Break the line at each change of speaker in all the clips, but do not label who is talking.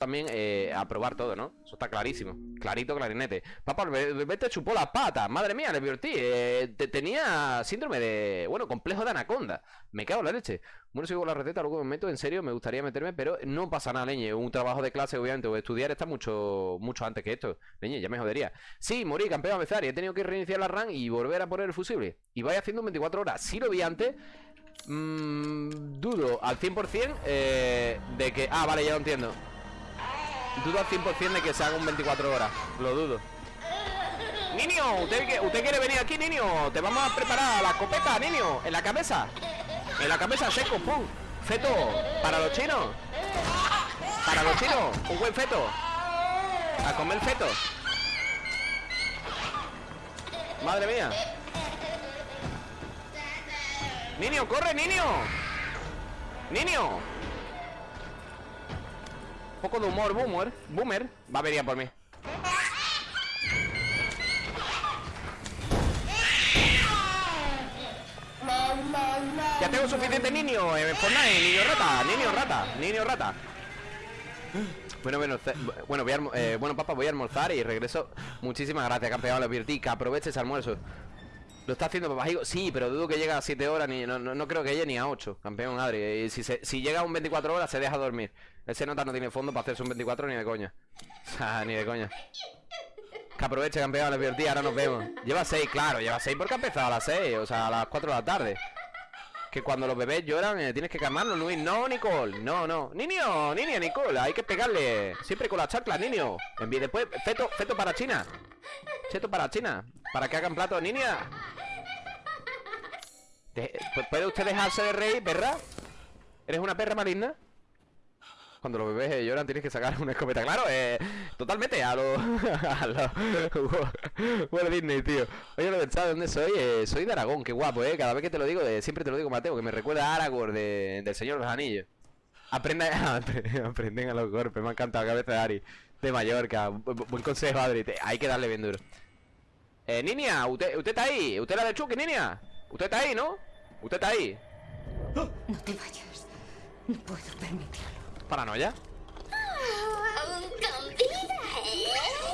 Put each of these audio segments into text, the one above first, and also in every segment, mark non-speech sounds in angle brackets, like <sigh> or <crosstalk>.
también eh, a probar todo, ¿no? Eso está clarísimo. Clarito, clarinete. Papá, el bebé te chupó las patas. Madre mía, le divertí. Eh, te- tenía síndrome de. Bueno, complejo de anaconda. Me cago en la leche. Bueno, sigo la receta, luego me meto. En serio, me gustaría meterme, pero no pasa nada, leñe. Un trabajo de clase, obviamente, o estudiar está mucho, mucho antes que esto. Leñe, ya me jodería. Sí, morí, campeón a empezar. Y he tenido que reiniciar la RAM y volver a poner el fusible. Y vaya haciendo en 24 horas. Si lo vi antes. mm, dudo al 100% eh, de que. Ah, vale, ya lo entiendo. Dudo al 100% de que se haga un 24 horas. Lo dudo. Niño, ¿usted, ¿usted quiere venir aquí, niño? Te vamos a preparar la copeta, niño. En la cabeza. En la cabeza, seco, pum. Feto, para los chinos. Para los chinos, un buen feto. A comer feto. Madre mía. Niño, corre, niño. Niño. Poco de humor, boomer. Boomer. Va a venir por mí. Ya tengo suficiente niño en Fortnite, niño rata, niño rata, niño rata. Bueno, bueno, bueno, voy a eh, bueno, papá, voy a almorzar y regreso. Muchísimas gracias, campeón, lo advertí, que aproveche ese almuerzo. Lo está haciendo papá Higo? Sí, pero dudo que llegue a 7 horas, ni, no, no, no creo que llegue ni a 8, campeón Adri. Si, se- si llega a un 24 horas, se deja dormir. Ese nota no tiene fondo para hacerse un 24 ni de coña. <laughs> O sea, ni de coña. Que aproveche, campeón, lo advertí, ahora nos vemos. Lleva 6, claro, lleva 6 porque ha empezado a las 6, o sea, a las 4 de la tarde. Que cuando los bebés lloran eh, tienes que calmarlos, Luis. No, Nicole, no, no. Niño, niña, Nicole, hay que pegarle. Siempre con la chacla, niño. Envíe después, feto, feto para China. Feto para China. Para que hagan plato, niña. De- pu- ¿Puede usted dejarse de reír, perra? ¿Eres una perra maligna? Cuando los bebés eh, lloran tienes que sacar una escopeta. Claro, eh, totalmente a lo... <laughs> a lo... <laughs> Bueno, Disney, tío. Oye, lo de ¿sabes dónde soy? Eh, soy de Aragón, qué guapo, eh. Cada vez que te lo digo, eh, siempre te lo digo, Mateo, que me recuerda a Aragorn de, del Señor de los Anillos. Aprenda, <laughs> aprenden a los golpes, me ha encantado, cabeza de Ari. De Mallorca, bu- bu- buen consejo, Adri. hay que darle bien duro. Eh, niña, usted, usted está ahí. ¿Usted la de Chucky, niña? Usted está ahí, ¿no? Usted está ahí.
No te vayas. No puedo permitirlo.
¿Paranoia?
Aún con vida, ¿eh?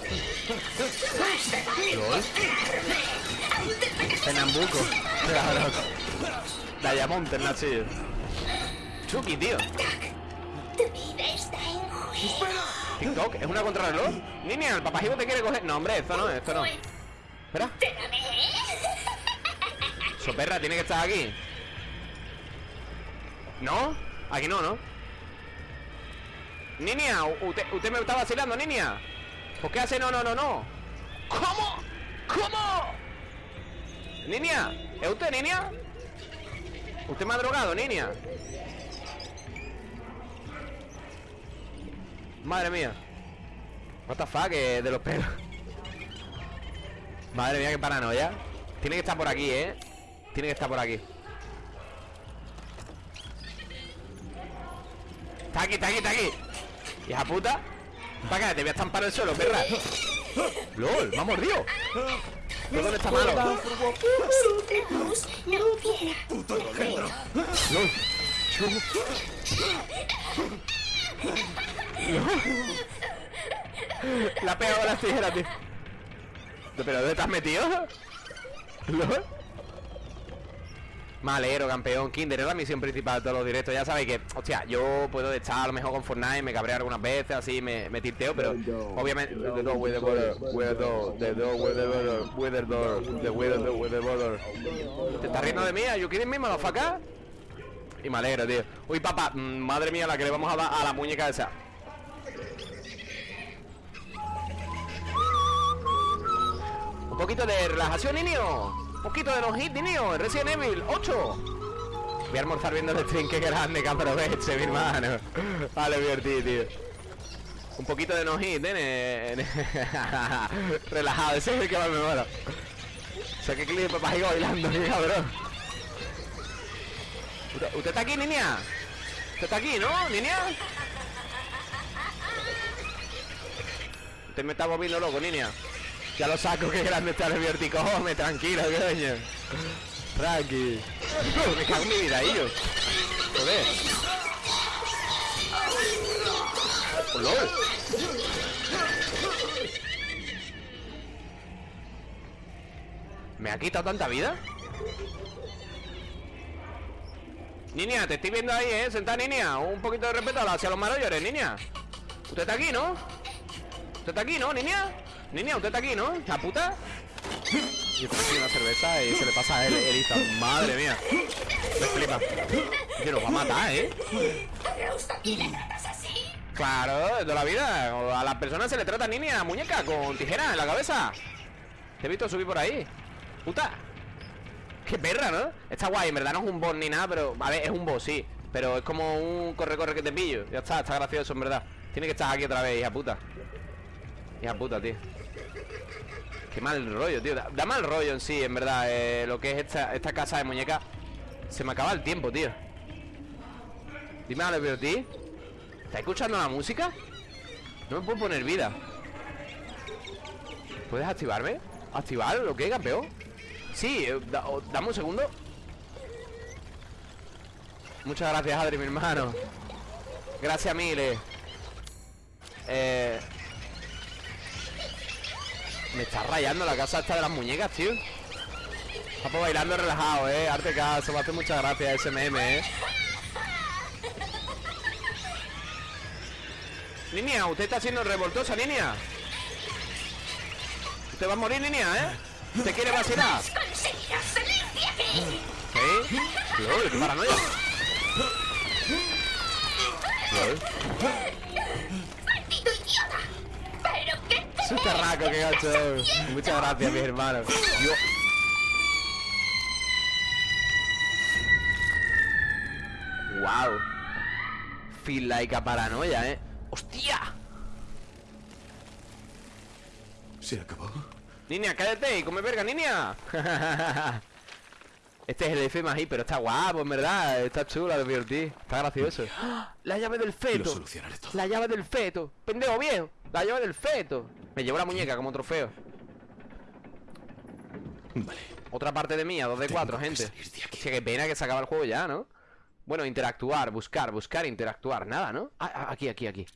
Claro. Nachi. Chucky, tío.
Tu vida está en juego.
TikTok, ¿es una contrarreloj? Niña, el papajivo te quiere coger. No, hombre, esto no, esto no. Espera. Soperra, tiene que estar aquí. ¿No? Aquí no, ¿no? Niña, usted, usted me está vacilando, niña. ¿Por qué hace no, no, no, no? ¿Cómo? ¿Cómo? Niña, ¿es usted, niña? ¿Usted me ha drogado, niña? Madre mía. What the fuck, eh, de los pelos. Madre mía, qué paranoia. Tiene que estar por aquí, ¿eh? Tiene que estar por aquí. Está aquí, está aquí, está aquí. Hija puta. Para acá, te voy a estampar el suelo, perra. LOL, me ha mordido. ¿Pero ¿Dónde está malo?
No quiera.
LOL. La ha pegado las tijeras, tío. ¿Pero dónde te has metido? ¿Lol? Me alegro, campeón. Kinder es la misión principal de todos los directos. Ya sabéis que, hostia, yo puedo estar a lo mejor con Fortnite, me cabreo algunas veces, así me, me tilteo, pero obviamente. The door with the border, with the door, the door with the border, with the door, the with the door, with the border. ¿Te estás riendo de mí? ¿You kidding me, motherfucker? Y me alegro, tío. Uy, papá, mm, madre mía, la que le vamos a dar a la muñeca esa. Un poquito de relajación, niño. Un poquito de no hit, niño. Resident Evil 8. Voy a almorzar viendo el stream, qué grande, que aproveche, mi hermano. Vale, divertido, tío. Un poquito de no hit, nene. <laughs> Relajado, ese es el que más me mola. O sea, que clip bailando, qué cabrón. ¿Usted, usted está aquí, niña? ¿Usted está aquí, no, niña? Usted me está volviendo loco, niña. Ya lo saco, <laughs> qué grande está el vértigo. Come, tranquilo, coño. Tranqui. me cago en mi vida, ellos. Joder. ¿Me ha quitado tanta vida? Niña, te estoy viendo ahí, ¿eh? Sentada, niña Un poquito de respeto hacia los mayores, niña Usted está aquí, ¿no? Usted está aquí, ¿no, niña? Niña, usted está aquí, ¿no? ¿La puta? Yo tengo una cerveza y se le pasa a él, Elita Madre mía. Me flipa. Que nos va a matar, ¿eh? Claro, de toda la vida. A las personas se le trata niña, muñeca Con tijera en la cabeza. Te he visto subir por ahí. Puta. Qué perra, ¿no? Está guay, en verdad no es un boss ni nada Pero, a ver, es un boss, sí. Pero es como un corre-corre que te pillo. Ya está, está gracioso, en verdad. Tiene que estar aquí otra vez, hija puta. Hija puta, tío Qué mal rollo, tío. Da, mal rollo en sí, en verdad eh, Lo que es esta, esta casa de muñecas Se me acaba el tiempo, tío. Dime pero tío ¿Estás escuchando la música? No me puedo poner vida. ¿Puedes activarme? ¿Activar lo que, campeón? Sí, eh, dame un segundo. Muchas gracias, Adri, mi hermano. Gracias, Mile Eh... Me está rayando la casa esta de las muñecas, tío Estamos bailando relajado, eh Arte caso, me hace muchas gracias ese meme, eh Niña, usted está siendo revoltosa, niña Usted va a morir, niña, eh ¿Te quiere vacilar? ¿Qué? LOL, qué paranoia LOL Es un terraco, qué gacho Muchas gracias, mis hermanos. Yo... Wow Feel like a paranoia, eh. ¡Hostia!
¿Se acabó?
Niña, cállate y come verga, niña. <laughs> Este es el F más I, pero está guapo, en verdad. Está chulo, divertido Está gracioso. La llave del feto. La llave del feto. Pendejo viejo La llave del feto. Me llevo la muñeca como trofeo.
Vale.
Otra parte de mía, 2 de 4, gente. Hostia, qué pena que se acaba el juego ya, ¿no? Bueno, interactuar, buscar, buscar, interactuar. Nada, ¿no? Ah, ah, aquí, aquí, aquí.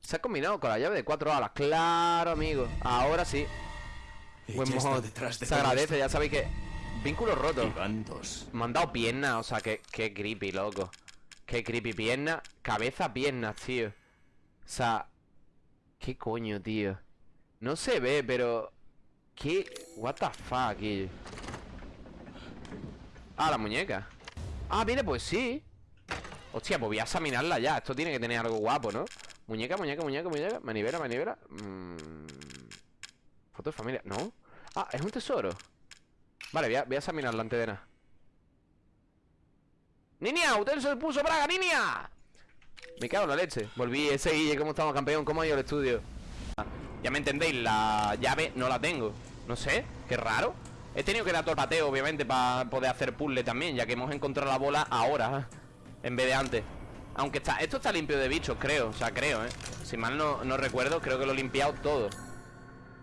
Se ha combinado con la llave de cuatro alas. Claro, amigo. Ahora sí. Buen mojón Se agradece, ya sabéis que Vínculo roto. Me han dado piernas, o sea, que, qué creepy, loco. Qué creepy, pierna. Cabeza, piernas, tío. O sea ¿Qué coño, tío? No se ve, pero ¿Qué? What the fuck, tío? Ah, la muñeca Ah, viene, pues sí Hostia, pues voy a examinarla ya Esto tiene que tener algo guapo, ¿no? Muñeca, muñeca, muñeca, muñeca Manivela, manivela mmm... Foto de familia, ¿no? Ah, es un tesoro Vale, voy a, voy a examinar la antedena ¡Niña! ¡Usted se puso braga, niña! Me cago en la leche Volví ese Guille, ¿cómo estamos, campeón? ¿Cómo ha ido el estudio? Ya me entendéis, la llave no la tengo No sé, qué raro He tenido que dar todo el pateo, obviamente, para poder hacer puzzle también Ya que hemos encontrado la bola ahora En vez de antes Aunque está, esto está limpio de bichos, creo O sea, creo, ¿eh? Si mal no, no recuerdo, creo que lo he limpiado todo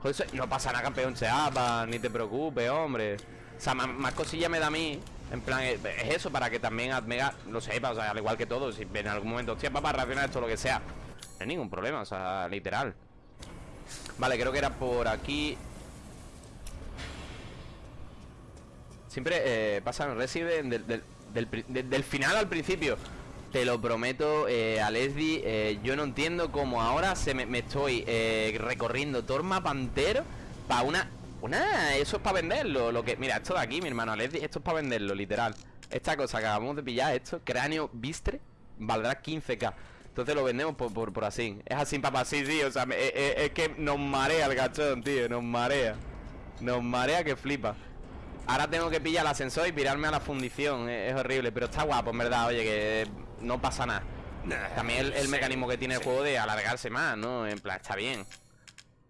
Joder, no pasa nada, campeón Seapa Ni te preocupes, hombre O sea, más, cosillas me da a mí en plan, es eso, para que también Admega lo sepa, o sea, al igual que todos Si en algún momento, hostia, para reaccionar esto, lo que sea. No hay ningún problema, o sea, literal. Vale, creo que era por aquí. Siempre eh, pasan Resident del, del, final al principio. Te lo prometo, eh, a eh, Yo no entiendo cómo ahora se me, estoy eh, recorriendo todo el mapa entero Para una... Una... Eso es para venderlo lo que Mira, esto de aquí, mi hermano Esto es para venderlo, literal. Esta cosa que acabamos de pillar, esto, cráneo bistre Valdrá 15k entonces lo vendemos por, por, así. Es así, papá, sí, sí, o sea, es, que nos marea el gachón, tío Nos marea. Nos marea que flipa. Ahora tengo que pillar el ascensor y pirarme a la fundición es, horrible, pero está guapo, en verdad Oye, que no pasa nada. También el, mecanismo que tiene el juego de alargarse más, ¿no? En plan, está bien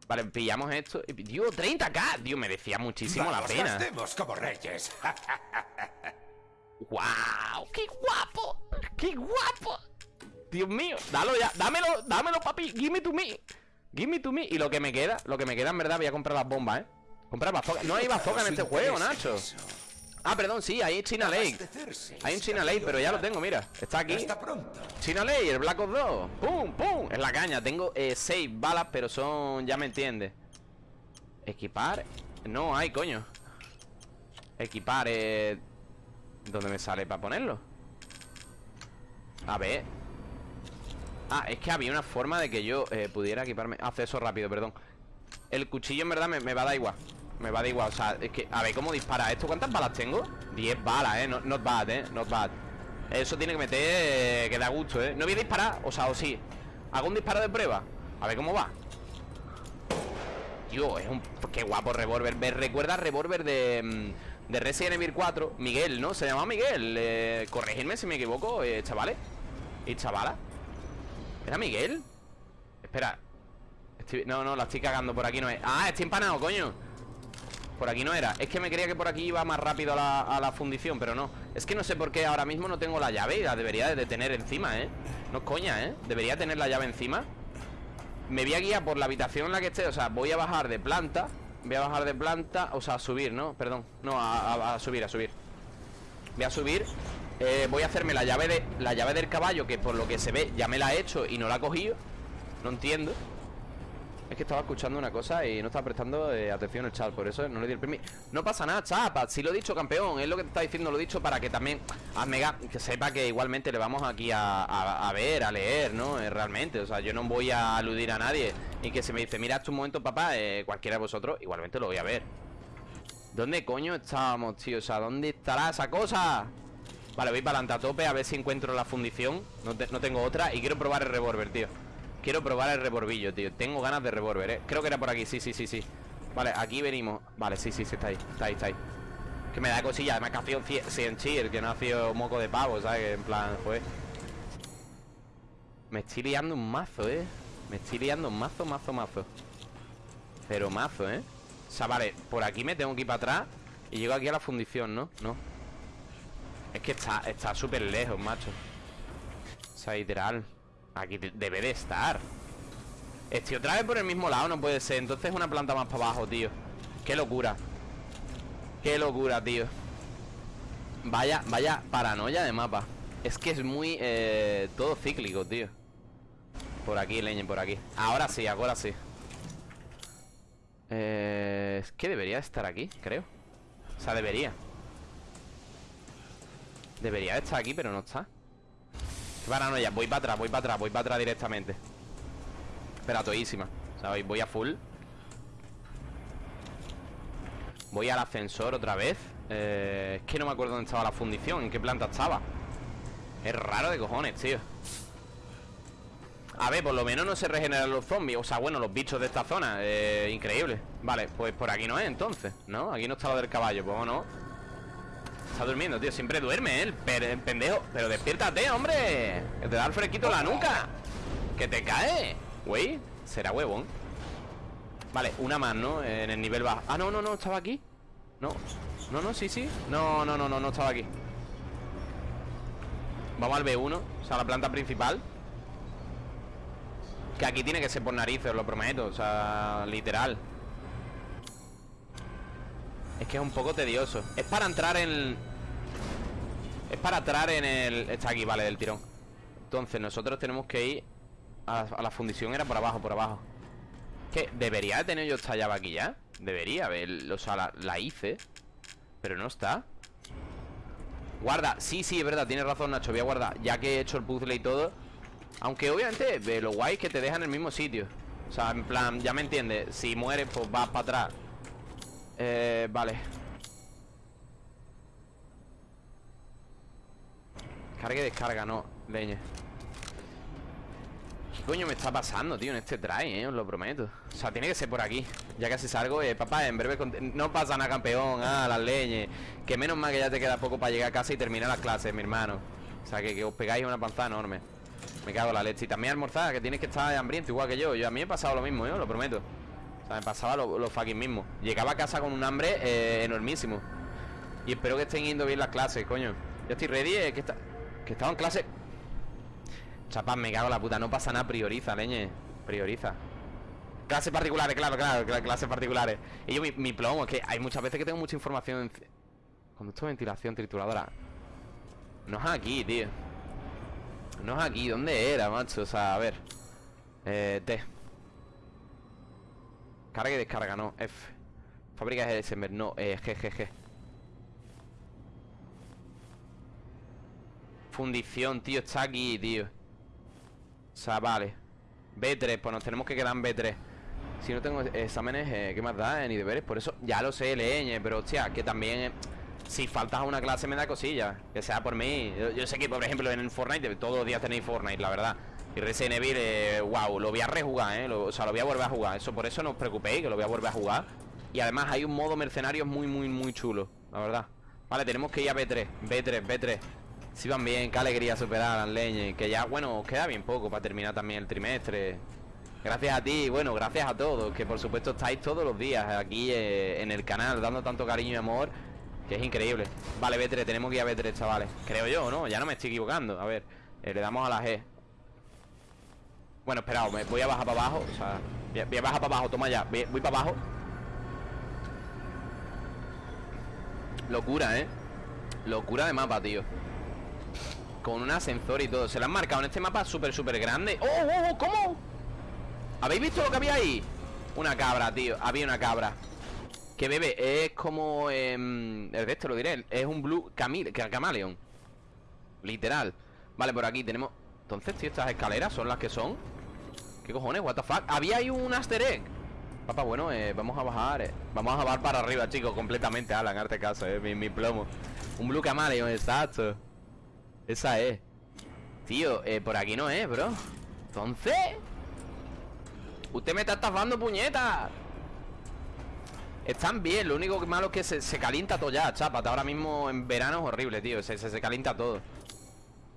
Vale, pillamos esto. Y, Dios, 30k Dios, me decía muchísimo la pena.
como reyes.
¡Wow! ¡Qué guapo! ¡Qué guapo! Dios mío, dalo ya, dámelo, dámelo, papi. Give me to me Give me to me. Y lo que me queda, lo que me queda en verdad Voy a comprar las bombas, ¿eh Comprar bazooka No hay bazooka en este juego, Nacho Ah, perdón, sí, hay China Lake. Hay un China Lake, pero ya lo tengo, mira. Está aquí. China Lake, el Black Ops 2 ¡Pum, pum! Es la caña. Tengo eh, seis balas, pero son... Ya me entiendes Equipar. No hay, coño. Equipar, eh... ¿Dónde me sale para ponerlo? A ver. Ah, es que había una forma de que yo eh, pudiera equiparme. Acceso rápido, perdón. El cuchillo en verdad me, me va a dar igual Me va dar igual, o sea, es que... A ver, ¿cómo dispara esto? ¿Cuántas balas tengo? 10 balas, eh, not, not bad, eh, not bad. Eso tiene que meter... eh, que da gusto, eh No voy a disparar, o sea, o sí. Hago un disparo de prueba A ver cómo va. Tío, es un... Qué guapo revólver. Me recuerda revólver de... mm, De Resident Evil 4 Miguel, ¿no? Se llama Miguel. Eh, Corregidme si me equivoco, eh, chavales. Y chavala ¿Era Miguel? Espera. No, no, la estoy cagando Por aquí no es. Ah, estoy empanado, coño Por aquí no era Es que me creía que por aquí iba más rápido a la, fundición Pero no Es que no sé por qué ahora mismo no tengo la llave Y la debería de tener encima, ¿eh? No es coña, ¿eh? Debería tener la llave encima Me voy a guiar por la habitación en la que esté O sea, voy a bajar de planta Voy a bajar de planta O sea, a subir, ¿no? Perdón No, a subir, a subir Voy a subir eh, Voy a hacerme la llave de la llave del caballo Que por lo que se ve ya me la he hecho Y no la he cogido No entiendo Es que estaba escuchando una cosa y no estaba prestando eh, atención el chat Por eso no le di el permiso No pasa nada, chapa Si lo he dicho, campeón Es lo que te está diciendo Lo he dicho para que también hazme ga- Que sepa que igualmente le vamos aquí a, a- ver, a leer, ¿no? Eh, realmente O sea, yo no voy a aludir a nadie Y que se me dice Mira, esto un momento, papá eh, Cualquiera de vosotros Igualmente lo voy a ver ¿Dónde coño estábamos, tío? O sea, ¿dónde estará esa cosa? Vale, voy para adelante a tope a ver si encuentro la fundición no, no tengo otra y quiero probar el revólver, tío Quiero probar el revolvillo, tío. Tengo ganas de revólver, eh. Creo que era por aquí, sí, sí, sí, sí. Vale, aquí venimos. Vale, sí, sí, sí, está ahí, está ahí, está ahí. Que me da cosilla, además que ha sido 100 100 cheer Que no ha sido moco de pavo, ¿sabes? En plan, fue Me estoy liando un mazo, eh. Me estoy liando un mazo, mazo, mazo. Pero mazo, eh. O sea, vale, por aquí me tengo que ir para atrás Y llego aquí a la fundición, ¿no? No. Es que está está súper lejos, macho. O sea, literal Aquí de- debe de estar. Estoy otra vez por el mismo lado, no puede ser. Entonces una planta más para abajo, tío. Qué locura. Qué locura, tío. Vaya, vaya paranoia de mapa. Es que es muy, eh, todo cíclico, tío. Por aquí, leñe, por aquí. Ahora sí, ahora sí. Eh, Es que debería estar aquí, creo. O sea, debería. Debería estar aquí, pero no está Qué paranoia, voy para atrás, voy para atrás Voy para atrás directamente. Espera, toísima voy- voy a full. Voy al ascensor otra vez. Eh, Es que no me acuerdo dónde estaba la fundición En qué planta estaba. Es raro de cojones, tío. A ver, por lo menos no se regeneran los zombies. O sea, bueno, los bichos de esta zona. Eh, Increíble. Vale, pues por aquí no es entonces ¿No? Aquí no está lo del caballo Pues no Está durmiendo, tío Siempre duerme, ¿eh? El, pendejo Pero despiértate, hombre. Que te da el fresquito la nuca. Que te cae. Güey, será huevón. Vale, una más, ¿no? En el nivel bajo. Ah, no, no, no, estaba aquí. No, no, no, sí, sí. No, no, no, no, no estaba aquí. Vamos al B1 O sea, la planta principal. Que aquí tiene que ser por narices, os lo prometo O sea, literal Es que es un poco tedioso. Es para entrar en... Es para entrar en el... Está aquí, vale, del tirón. Entonces nosotros tenemos que ir a, la fundición Era por abajo, por abajo. Que debería de tener yo esta llave aquí ya. Debería haber, o sea, la, la hice Pero no está. Guarda, sí, sí, es verdad, tienes razón Nacho Voy a guardar, ya que he hecho el puzzle y todo. Aunque obviamente, lo guay es que te deja en el mismo sitio. O sea, en plan, ya me entiendes Si mueres, pues vas para atrás Eh, vale. Carga y descarga, no, leña. ¿Qué coño me está pasando, tío, en este try, eh? Os lo prometo. O sea, tiene que ser por aquí. Ya casi salgo, eh, papá, en breve No pasa nada, campeón, ah, las leñes. Que menos mal que ya te queda poco para llegar a casa y terminar las clases, mi hermano. O sea, que, que os pegáis una panzada enorme. Me cago en la leche. Y también almorzar, que tienes que estar hambriento igual que yo. Yo a mí me he pasado lo mismo, yo, lo prometo O sea, me pasaba lo, fucking mismo Llegaba a casa con un hambre eh, enormísimo Y espero que estén yendo bien las clases, coño Yo estoy ready, eh, que, está, que estaba en clase Chapas, me cago en la puta, no pasa nada, prioriza, leñe Prioriza Clases particulares, claro, claro, cla- clases particulares Y yo mi, mi plomo, es que hay muchas veces que tengo mucha información en- Conducto de ventilación, trituradora. No es aquí, tío. No es aquí. ¿Dónde era, macho? O sea, a ver. Eh, T. Carga y descarga, no. F. Fábrica de December, no. Eh, G, G, G. Fundición, tío. Está aquí, tío. O sea, vale. B3, pues nos tenemos que quedar en B3. Si no tengo exámenes, eh, ¿qué más da? Eh, ni deberes. Por eso, ya lo sé, leñe, pero hostia, que también. eh, si faltas a una clase me da cosilla. Que sea por mí. Yo, yo sé que, por ejemplo, en Fortnite, todos los días tenéis Fortnite, la verdad. Y Resident Evil, eh, wow, lo voy a rejugar, ¿eh? O sea, lo voy a volver a jugar. Eso, por eso no os preocupéis, que lo voy a volver a jugar. Y además hay un modo mercenario muy, muy, muy chulo, la verdad. Vale, tenemos que ir a B3, B3, B3. Si van bien, qué alegría superar a las leñes. Que ya, bueno, os queda bien poco para terminar también el trimestre. Gracias a ti, bueno, gracias a todos, que por supuesto estáis todos los días aquí eh, en el canal, dando tanto cariño y amor, que es increíble. Vale, B3, tenemos que ir a B3, chavales. Creo yo, ¿no? Ya no me estoy equivocando. A ver, eh, le damos a la G. Bueno, esperaos, me voy a bajar para abajo. O sea, voy a, bajar para abajo, toma ya. Voy, para abajo. Locura, ¿eh? Locura de mapa, tío. Con un ascensor y todo. Se lo han marcado en este mapa súper, súper grande. ¡Oh, oh, oh! ¿Cómo? ¿Habéis visto lo que había ahí? Una cabra, tío. Había una cabra. Que bebe, es como... em, el de esto lo diré. Es un blue camil, ca- camaleon. Literal. Vale, por aquí tenemos... Entonces, tío, estas escaleras son las que son. ¿Qué cojones? What the fuck? Había ahí un easter egg. Papá, bueno, eh, vamos a bajar. eh. Vamos a bajar para arriba, chicos, completamente, Alan, arte caso, eh, mi, mi plomo. Un Blue Camaleon, exacto. Esa es. Tío, eh, por aquí no es, bro. Entonces. Usted me está estafando, puñeta. Están bien, lo único malo es que se, se calienta todo ya, chapa. Ahora mismo en verano es horrible, tío. Se, se, se calienta todo.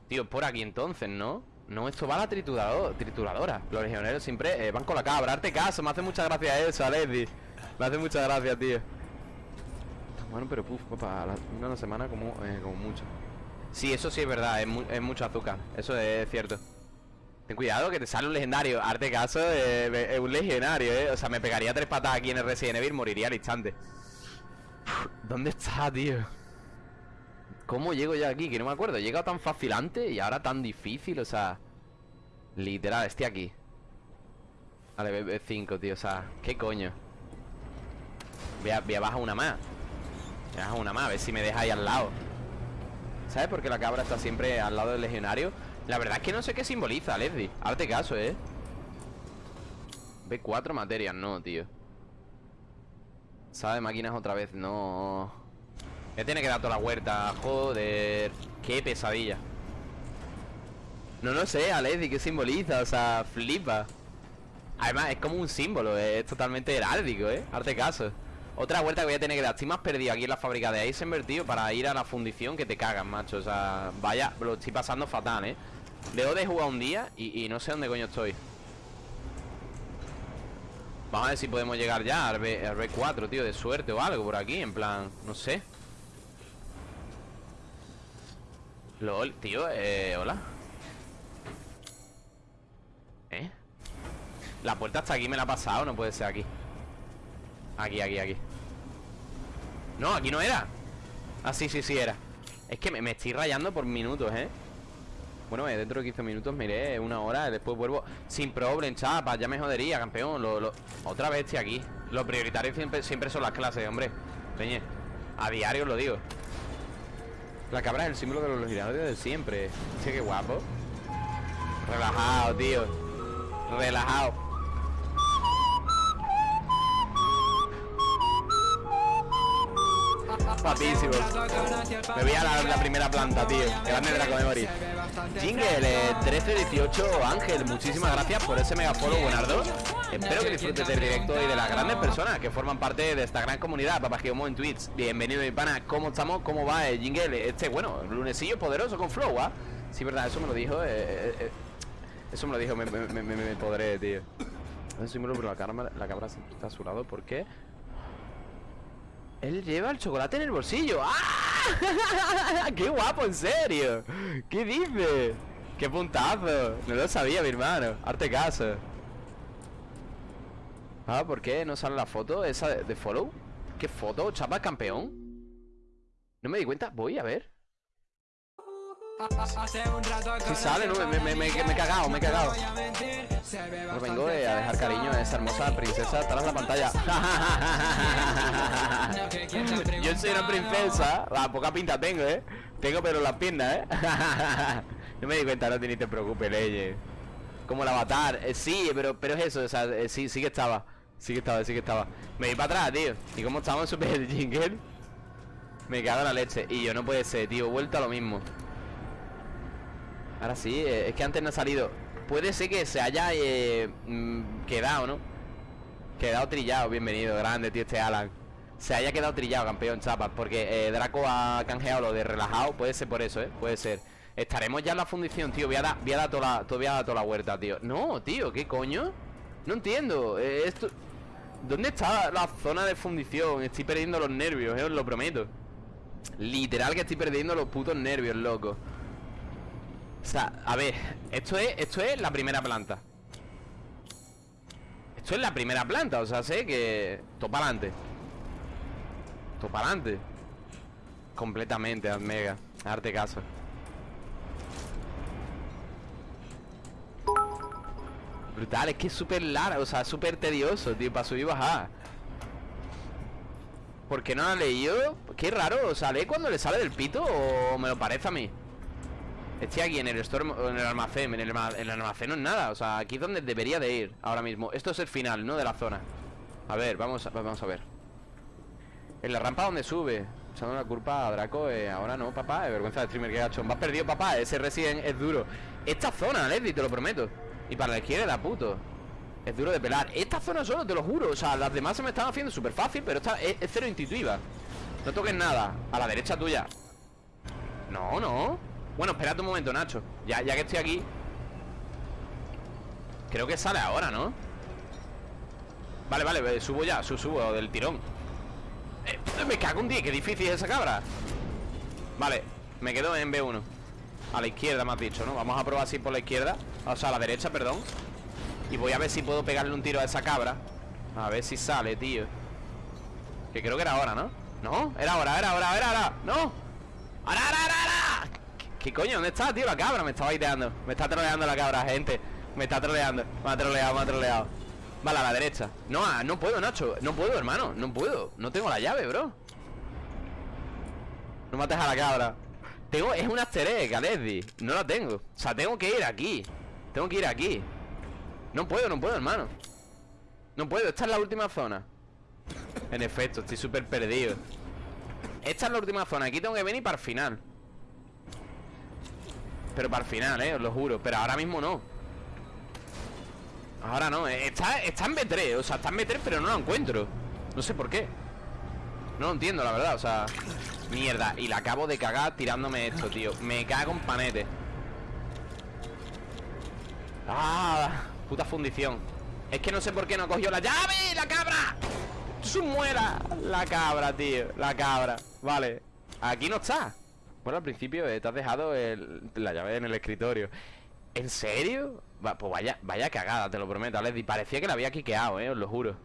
Tío, por aquí entonces, ¿no? No, esto va a la triturador, trituradora. Los legioneros siempre eh, van con la cabra. Arte caso, me hace mucha gracia eso, Alessi. Me hace mucha gracia, tío. Bueno, pero puf, papá, una semana como, eh, como mucho. Sí, eso sí es verdad, es, mu- es mucho azúcar. Eso es cierto. Ten cuidado que te sale un legendario. Arte caso eh, es un legionario, eh. O sea, me pegaría tres patadas aquí en el Resident Evil, moriría al instante. ¿Dónde está, tío? ¿Cómo llego ya aquí? Que no me acuerdo. He llegado tan fácil antes y ahora tan difícil, o sea. Literal, estoy aquí. Vale, B5, tío, o sea, ¿qué coño? Voy a, voy bajar una más. Voy a bajar una más, a ver si me deja ahí al lado. ¿Sabes por qué la cabra está siempre al lado del legionario? La verdad es que no sé qué simboliza, Leslie. Hazte caso, ¿eh? B4 materias, no, tío. ¿Sabe máquinas otra vez? No. Me tiene que dar toda la huerta. Joder. Qué pesadilla. No lo sé, Alessi, ¿qué simboliza? O sea, flipa. Además, es como un símbolo, es totalmente heráldico, ¿eh? Arte caso. Otra vuelta que voy a tener que dar. Estoy más perdido aquí en la fábrica de Eisenberg, tío, para ir a la fundición que te cagan, macho. O sea, vaya, lo estoy pasando fatal, ¿eh? Dejo de jugar un día y, y no sé dónde coño estoy. Vamos a ver si podemos llegar ya al, B, al B4, tío, de suerte o algo por aquí, en plan, no sé. LOL, tío, eh, hola. ¿Eh? La puerta hasta aquí me la ha pasado, no puede ser aquí. Aquí, aquí, aquí. No, aquí no era. Ah, sí, sí, sí era. Es que me, me estoy rayando por minutos, ¿eh? Bueno, eh, dentro de 15 minutos miré una hora, después vuelvo sin problem, chapa, ya me jodería, campeón. Otra vez estoy aquí. Lo prioritario siempre, siempre son las clases, hombre. Peñe, a diario lo digo. La cabra es el símbolo de los legionarios de siempre. Sí, qué guapo. Relajado, tío. Relajado. Papísimo. Me voy a la, la primera planta, tío. Grande Draco Memory. Jingle, eh, 1318 Ángel, muchísimas gracias por ese mega follow, buenardo. Espero que disfrutes del directo y de las grandes personas que forman parte de esta gran comunidad. Papá Geomo en Twitch. Bienvenido, mi pana. ¿Cómo estamos? ¿Cómo va el Jingle? Este, bueno, lunesillo poderoso con flow, ¿ah? Sí, verdad, eso me lo dijo. eh, eh, eh, eso me lo dijo, me, me, me, me, podré, tío. Es símbolo, pero la, cabra, la cabra siempre está a su lado. ¿Por qué? Él lleva el chocolate en el bolsillo. ¡Ah! <laughs> ¡Qué guapo, en serio! ¿Qué dice? ¡Qué puntazo! No lo sabía, mi hermano. Arte caso. Ah, ¿por qué no sale la foto esa de, de follow? ¿Qué foto? ¿Chapa campeón? No me di cuenta. Voy a ver. Si sale, no, me, me, me, me he cagado, me he cagado. Pues vengo eh, a dejar cariño a esa hermosa princesa tras la pantalla. <laughs> Yo soy una princesa. La poca pinta tengo, eh. Tengo pero las piernas, eh. <laughs> No me di cuenta, no te ni te preocupes, leyes. Como el avatar. Eh, sí, pero, pero es eso, o sea, eh, sí, sí que estaba. Sí que estaba, sí que estaba. Me voy para atrás, tío. ¿Y cómo estamos en Super Jingle? Me cago en la leche. Y yo no puede ser, tío. Vuelto a lo mismo. Ahora sí, eh, es que antes no ha salido. Puede ser que se haya eh, mm, quedado, ¿no? Quedado trillado, bienvenido, grande, tío, este Alan. Se haya quedado trillado, campeón, chapas. Porque eh, Draco ha canjeado lo de relajado. Puede ser por eso, ¿eh? Puede ser. Estaremos ya en la fundición, tío. Voy a dar, voy a dar toda, la, voy a dar toda la huerta, tío. No, tío, ¿qué coño? No entiendo. esto. ¿Dónde está la zona de fundición? Estoy perdiendo los nervios, eh, os lo prometo. Literal que estoy perdiendo los putos nervios, loco. O sea, a ver, esto es, esto es la primera planta. Esto es la primera planta, o sea, sé que. Todo para adelante. Todo para adelante. Completamente, Mega. Darte caso. Brutal, es que es súper largo, o sea, súper tedioso, tío, para subir y bajar. ¿Por qué no lo ha leído? Qué raro, ¿sale cuando le sale del pito o me lo parece a mí? Estoy aquí en el store, en el almacén, en el, almacén no es nada, o sea, aquí es donde debería de ir ahora mismo. Esto es el final, ¿no? De la zona. A ver, vamos a, vamos a ver. En la rampa donde sube. Echando la culpa a Draco, eh, ahora no, papá, es vergüenza de streamer que ha hecho. Vas perdido, papá, ese Resident es duro. Esta zona, Leslie, te lo prometo. Y para la izquierda, da puto. Es duro de pelar. Esta zona solo, te lo juro. O sea, las demás se me están haciendo súper fácil, pero esta es, cero intuitiva. No toques nada. A la derecha tuya. No, no. Bueno, espérate un momento, Nacho. Ya, ya que estoy aquí. Creo que sale ahora, ¿no? Vale, vale, eh, subo ya, su- subo del tirón. Eh, me cago un día, qué difícil es esa cabra. Vale, me quedo en B1. A la izquierda me has dicho, ¿no? Vamos a probar así por la izquierda. O sea, a la derecha, perdón. Y voy a ver si puedo pegarle un tiro a esa cabra. A ver si sale, tío. Que creo que era ahora, ¿no? No, era ahora, era ahora, era ahora. No. ¡Ahora, ahora, ahora, ahora! ¿Qué, coño? ¿Dónde está, tío? La cabra me estaba ideando. Me está troleando la cabra, gente. Me está troleando. Me ha troleado, me ha troleado. Vale, a la derecha. No, ah, no puedo, Nacho. No puedo, hermano. No puedo. No tengo la llave, bro. No mates a la cabra. Tengo, es un easter egg, Alessi. No la tengo. O sea, tengo que ir aquí. Tengo que ir aquí. No puedo, no puedo, hermano. No puedo. Esta es la última zona. En efecto, estoy súper perdido. Esta es la última zona. Aquí tengo que venir para el final. Pero para el final, eh, os lo juro. Pero ahora mismo no. Ahora no. eh, Está, está en B3. O sea, está en B3, pero no lo encuentro. No sé por qué. No lo entiendo, la verdad. O sea, mierda. Y la acabo de cagar tirándome esto, tío. Me cago en panete. Ah, puta fundición. Es que no sé por qué no cogió la llave, la cabra. Su muela. La cabra, tío. La cabra. Vale. Aquí no está. Bueno, al principio eh, te has dejado la llave en el escritorio. ¿En serio? Pues vaya, vaya cagada, te lo prometo, Leslie. Parecía que la había quiqueado, eh, os lo juro.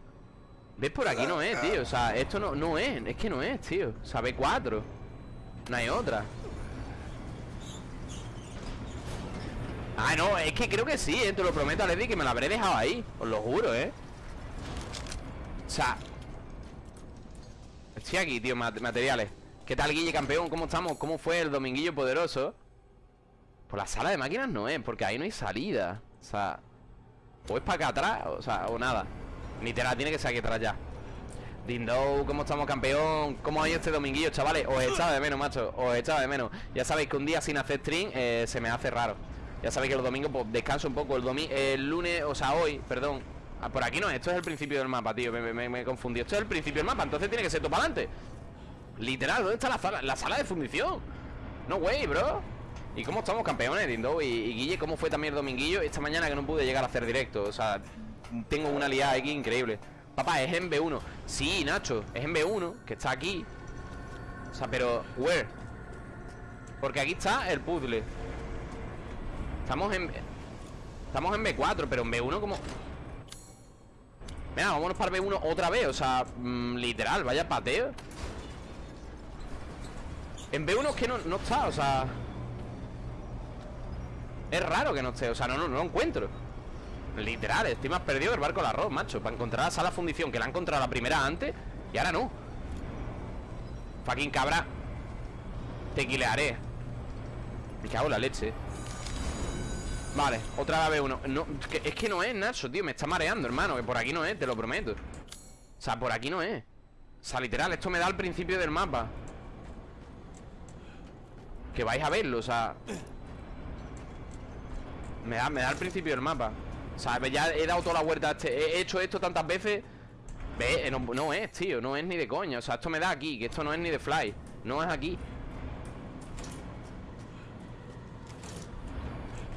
¿Ves? Por aquí no es, tío. O sea, esto no, no es. Es que no es, tío. O sea, B4. No hay otra. Ah, no, es que creo que sí, eh, te lo prometo, Leslie, que me la habré dejado ahí. Os lo juro, eh. O sea. Estoy aquí, tío, mat- materiales. ¿Qué tal, Guille, campeón? ¿Cómo estamos? ¿Cómo fue el dominguillo poderoso? Por la sala de máquinas no es, porque ahí no hay salida. O sea, o es para acá atrás, o sea, o nada. Literal, tiene que ser aquí atrás ya. Dindo, ¿cómo estamos, campeón? ¿Cómo ha ido este dominguillo, chavales? Os echaba de menos, macho. Os echaba de menos. Ya sabéis que un día sin hacer stream eh, se me hace raro. Ya sabéis que los domingos pues, descanso un poco. El, domi el lunes, o sea, hoy, perdón. Ah, por aquí no, esto es el principio del mapa, tío. Me, me, confundido. Esto es el principio del mapa, entonces tiene que ser todo para adelante. Literal, ¿dónde está la sala, la sala de fundición? No way, bro. ¿Y cómo estamos, campeones, Dindo? Y, y Guille, ¿cómo fue también el dominguillo? Esta mañana que no pude llegar a hacer directo. O sea, tengo una liada aquí increíble. Papá, es en B1. Sí, Nacho, es en B1, que está aquí. O sea, pero, ¿where? Porque aquí está el puzzle. Estamos en... Estamos en B4, pero en B1 como... Venga, vámonos para B1 otra vez O sea, mm, literal, vaya pateo. En B1 es que no, no está, o sea... Es raro que no esté, o sea, no, no, no lo encuentro. Literal, estoy más perdido el barco del arroz, macho Para encontrar la sala fundición, que la he encontrado la primera antes Y ahora no. Fucking cabra. Tequilearé Me cago en la leche Vale, otra vez uno. No, es, que, no es, Nacho, tío Me está mareando, hermano Que por aquí no es, te lo prometo. O sea, por aquí no es. O sea, literal, esto me da al principio del mapa. Que vais a verlo, o sea. Me da, me da al principio del mapa. O sea, ya he dado toda la vuelta a este He hecho esto tantas veces. Ve, no, no es, tío, no es ni de coña. O sea, esto me da aquí, que esto no es ni de fly. No es aquí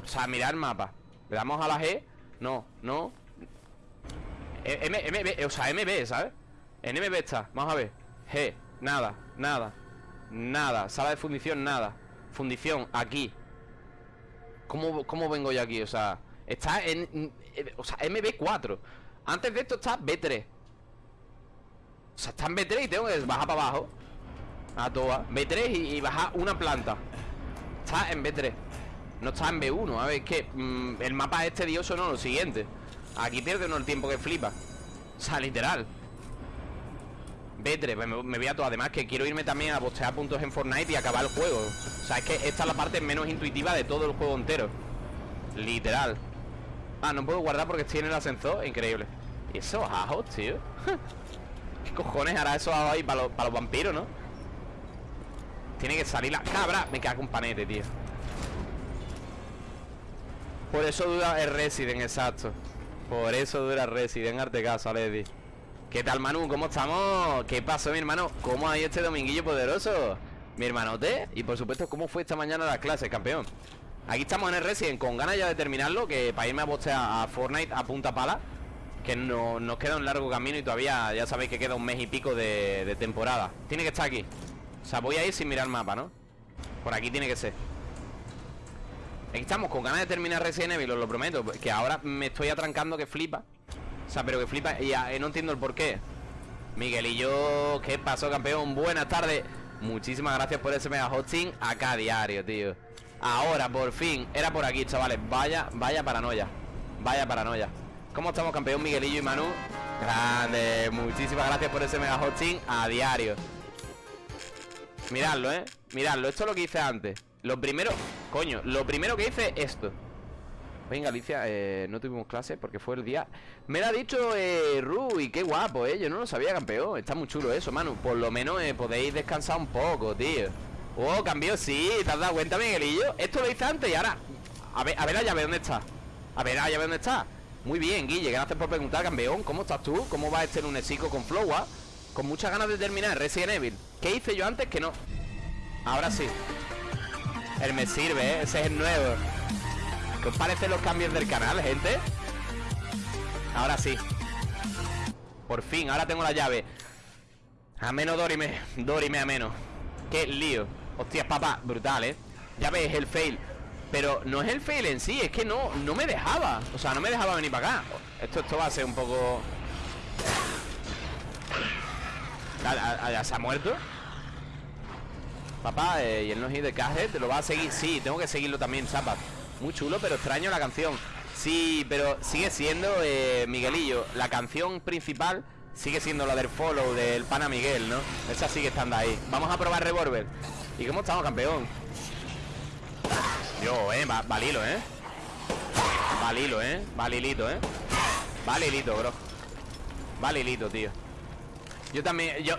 O sea, mirar el mapa. Le damos a la G. No, no. M, MB, o sea, MB, ¿sabes? En MB está, vamos a ver. G, nada, nada Nada, sala de fundición, nada. Fundición, aquí. ¿Cómo, cómo vengo yo aquí? O sea, está en... O sea, MB4 Antes de esto está B3 O sea, está en B3 y tengo que bajar para abajo. A toa. B3 y, y bajar una planta. Está en B3 no está en B1, a ver, es que mm, El mapa este dioso no, lo siguiente. Aquí pierde uno el tiempo que flipa. O sea, literal. B3, me, voy a todo Además que quiero irme también a postear puntos en Fortnite Y acabar el juego. O sea, es que esta es la parte menos intuitiva de todo el juego entero. Literal. Ah, no puedo guardar porque estoy en el ascensor. Increíble. ¿Y esos ajos, tío? <laughs> ¿Qué cojones hará esos ajos ahí para los, para los vampiros, no? Tiene que salir la cabra. Me cago un panete, tío por eso dura el Resident, exacto Por eso dura Resident, arte caso, Lady ¿Qué tal, Manu? ¿Cómo estamos? ¿Qué pasó, mi hermano? ¿Cómo ha ido este dominguillo poderoso? Mi hermanote Y por supuesto, ¿cómo fue esta mañana las clases, campeón? Aquí estamos en el Resident con ganas ya de terminarlo Que para irme a postear a Fortnite a punta pala Que no, nos queda un largo camino Y todavía ya sabéis que queda un mes y pico de, de temporada Tiene que estar aquí O sea, voy a ir sin mirar el mapa, ¿no? Por aquí tiene que ser estamos con ganas de terminar Resident Evil, os lo prometo Que ahora me estoy atrancando que flipa. O sea, pero que flipa y eh, no entiendo el por qué Miguelillo, ¿qué pasó, campeón? Buenas tardes. Muchísimas gracias por ese mega hosting Acá diario, tío. Ahora, por fin, era por aquí, chavales. Vaya, vaya paranoia. Vaya paranoia. ¿Cómo estamos, campeón Miguelillo y Manu? Grande, muchísimas gracias por ese mega hosting A diario. Miradlo, eh Miradlo, esto es lo que hice antes Lo primero, coño, lo primero que hice esto Venga, Alicia, eh, no tuvimos clase porque fue el día Me lo ha dicho eh, Rui, qué guapo, eh Yo no lo sabía, campeón Está muy chulo eso, Manu Por lo menos eh, podéis descansar un poco, tío Oh, cambió, sí, ¿te has dado cuenta, Miguelillo? Esto lo hice antes y ahora A ver, a ver la llave, ¿dónde está? A ver la llave, ¿dónde está? Muy bien, Guille, gracias por preguntar, campeón ¿Cómo estás tú? ¿Cómo va este lunesico con Flowa? Con muchas ganas de terminar Resident Evil ¿Qué hice yo antes que no? Ahora sí Él me sirve, ¿eh? Ese es el nuevo ¿Qué os parecen los cambios del canal, gente? Ahora sí Por fin, ahora tengo la llave A menos Dorime Dorime a menos Qué lío Hostias, papá, brutal, ¿eh? Ya ves, el fail Pero no es el fail en sí, es que no, no me dejaba O sea, no me dejaba venir para acá Esto, esto va a ser un poco... ¿Ya se ha muerto? Papá, eh, y el no hit de Cajet ¿Lo va a seguir? Sí, tengo que seguirlo también, Zapat Muy chulo, pero extraño la canción. Sí, pero sigue siendo, eh, Miguelillo La canción principal sigue siendo la del follow Del pana Miguel, ¿no? Esa sigue estando ahí. Vamos a probar Revolver. ¿Y cómo estamos, campeón? Yo, eh, va, valilo, eh. Valilo, eh Valilito, eh. Valilito, bro. Valilito, tío. Yo también, yo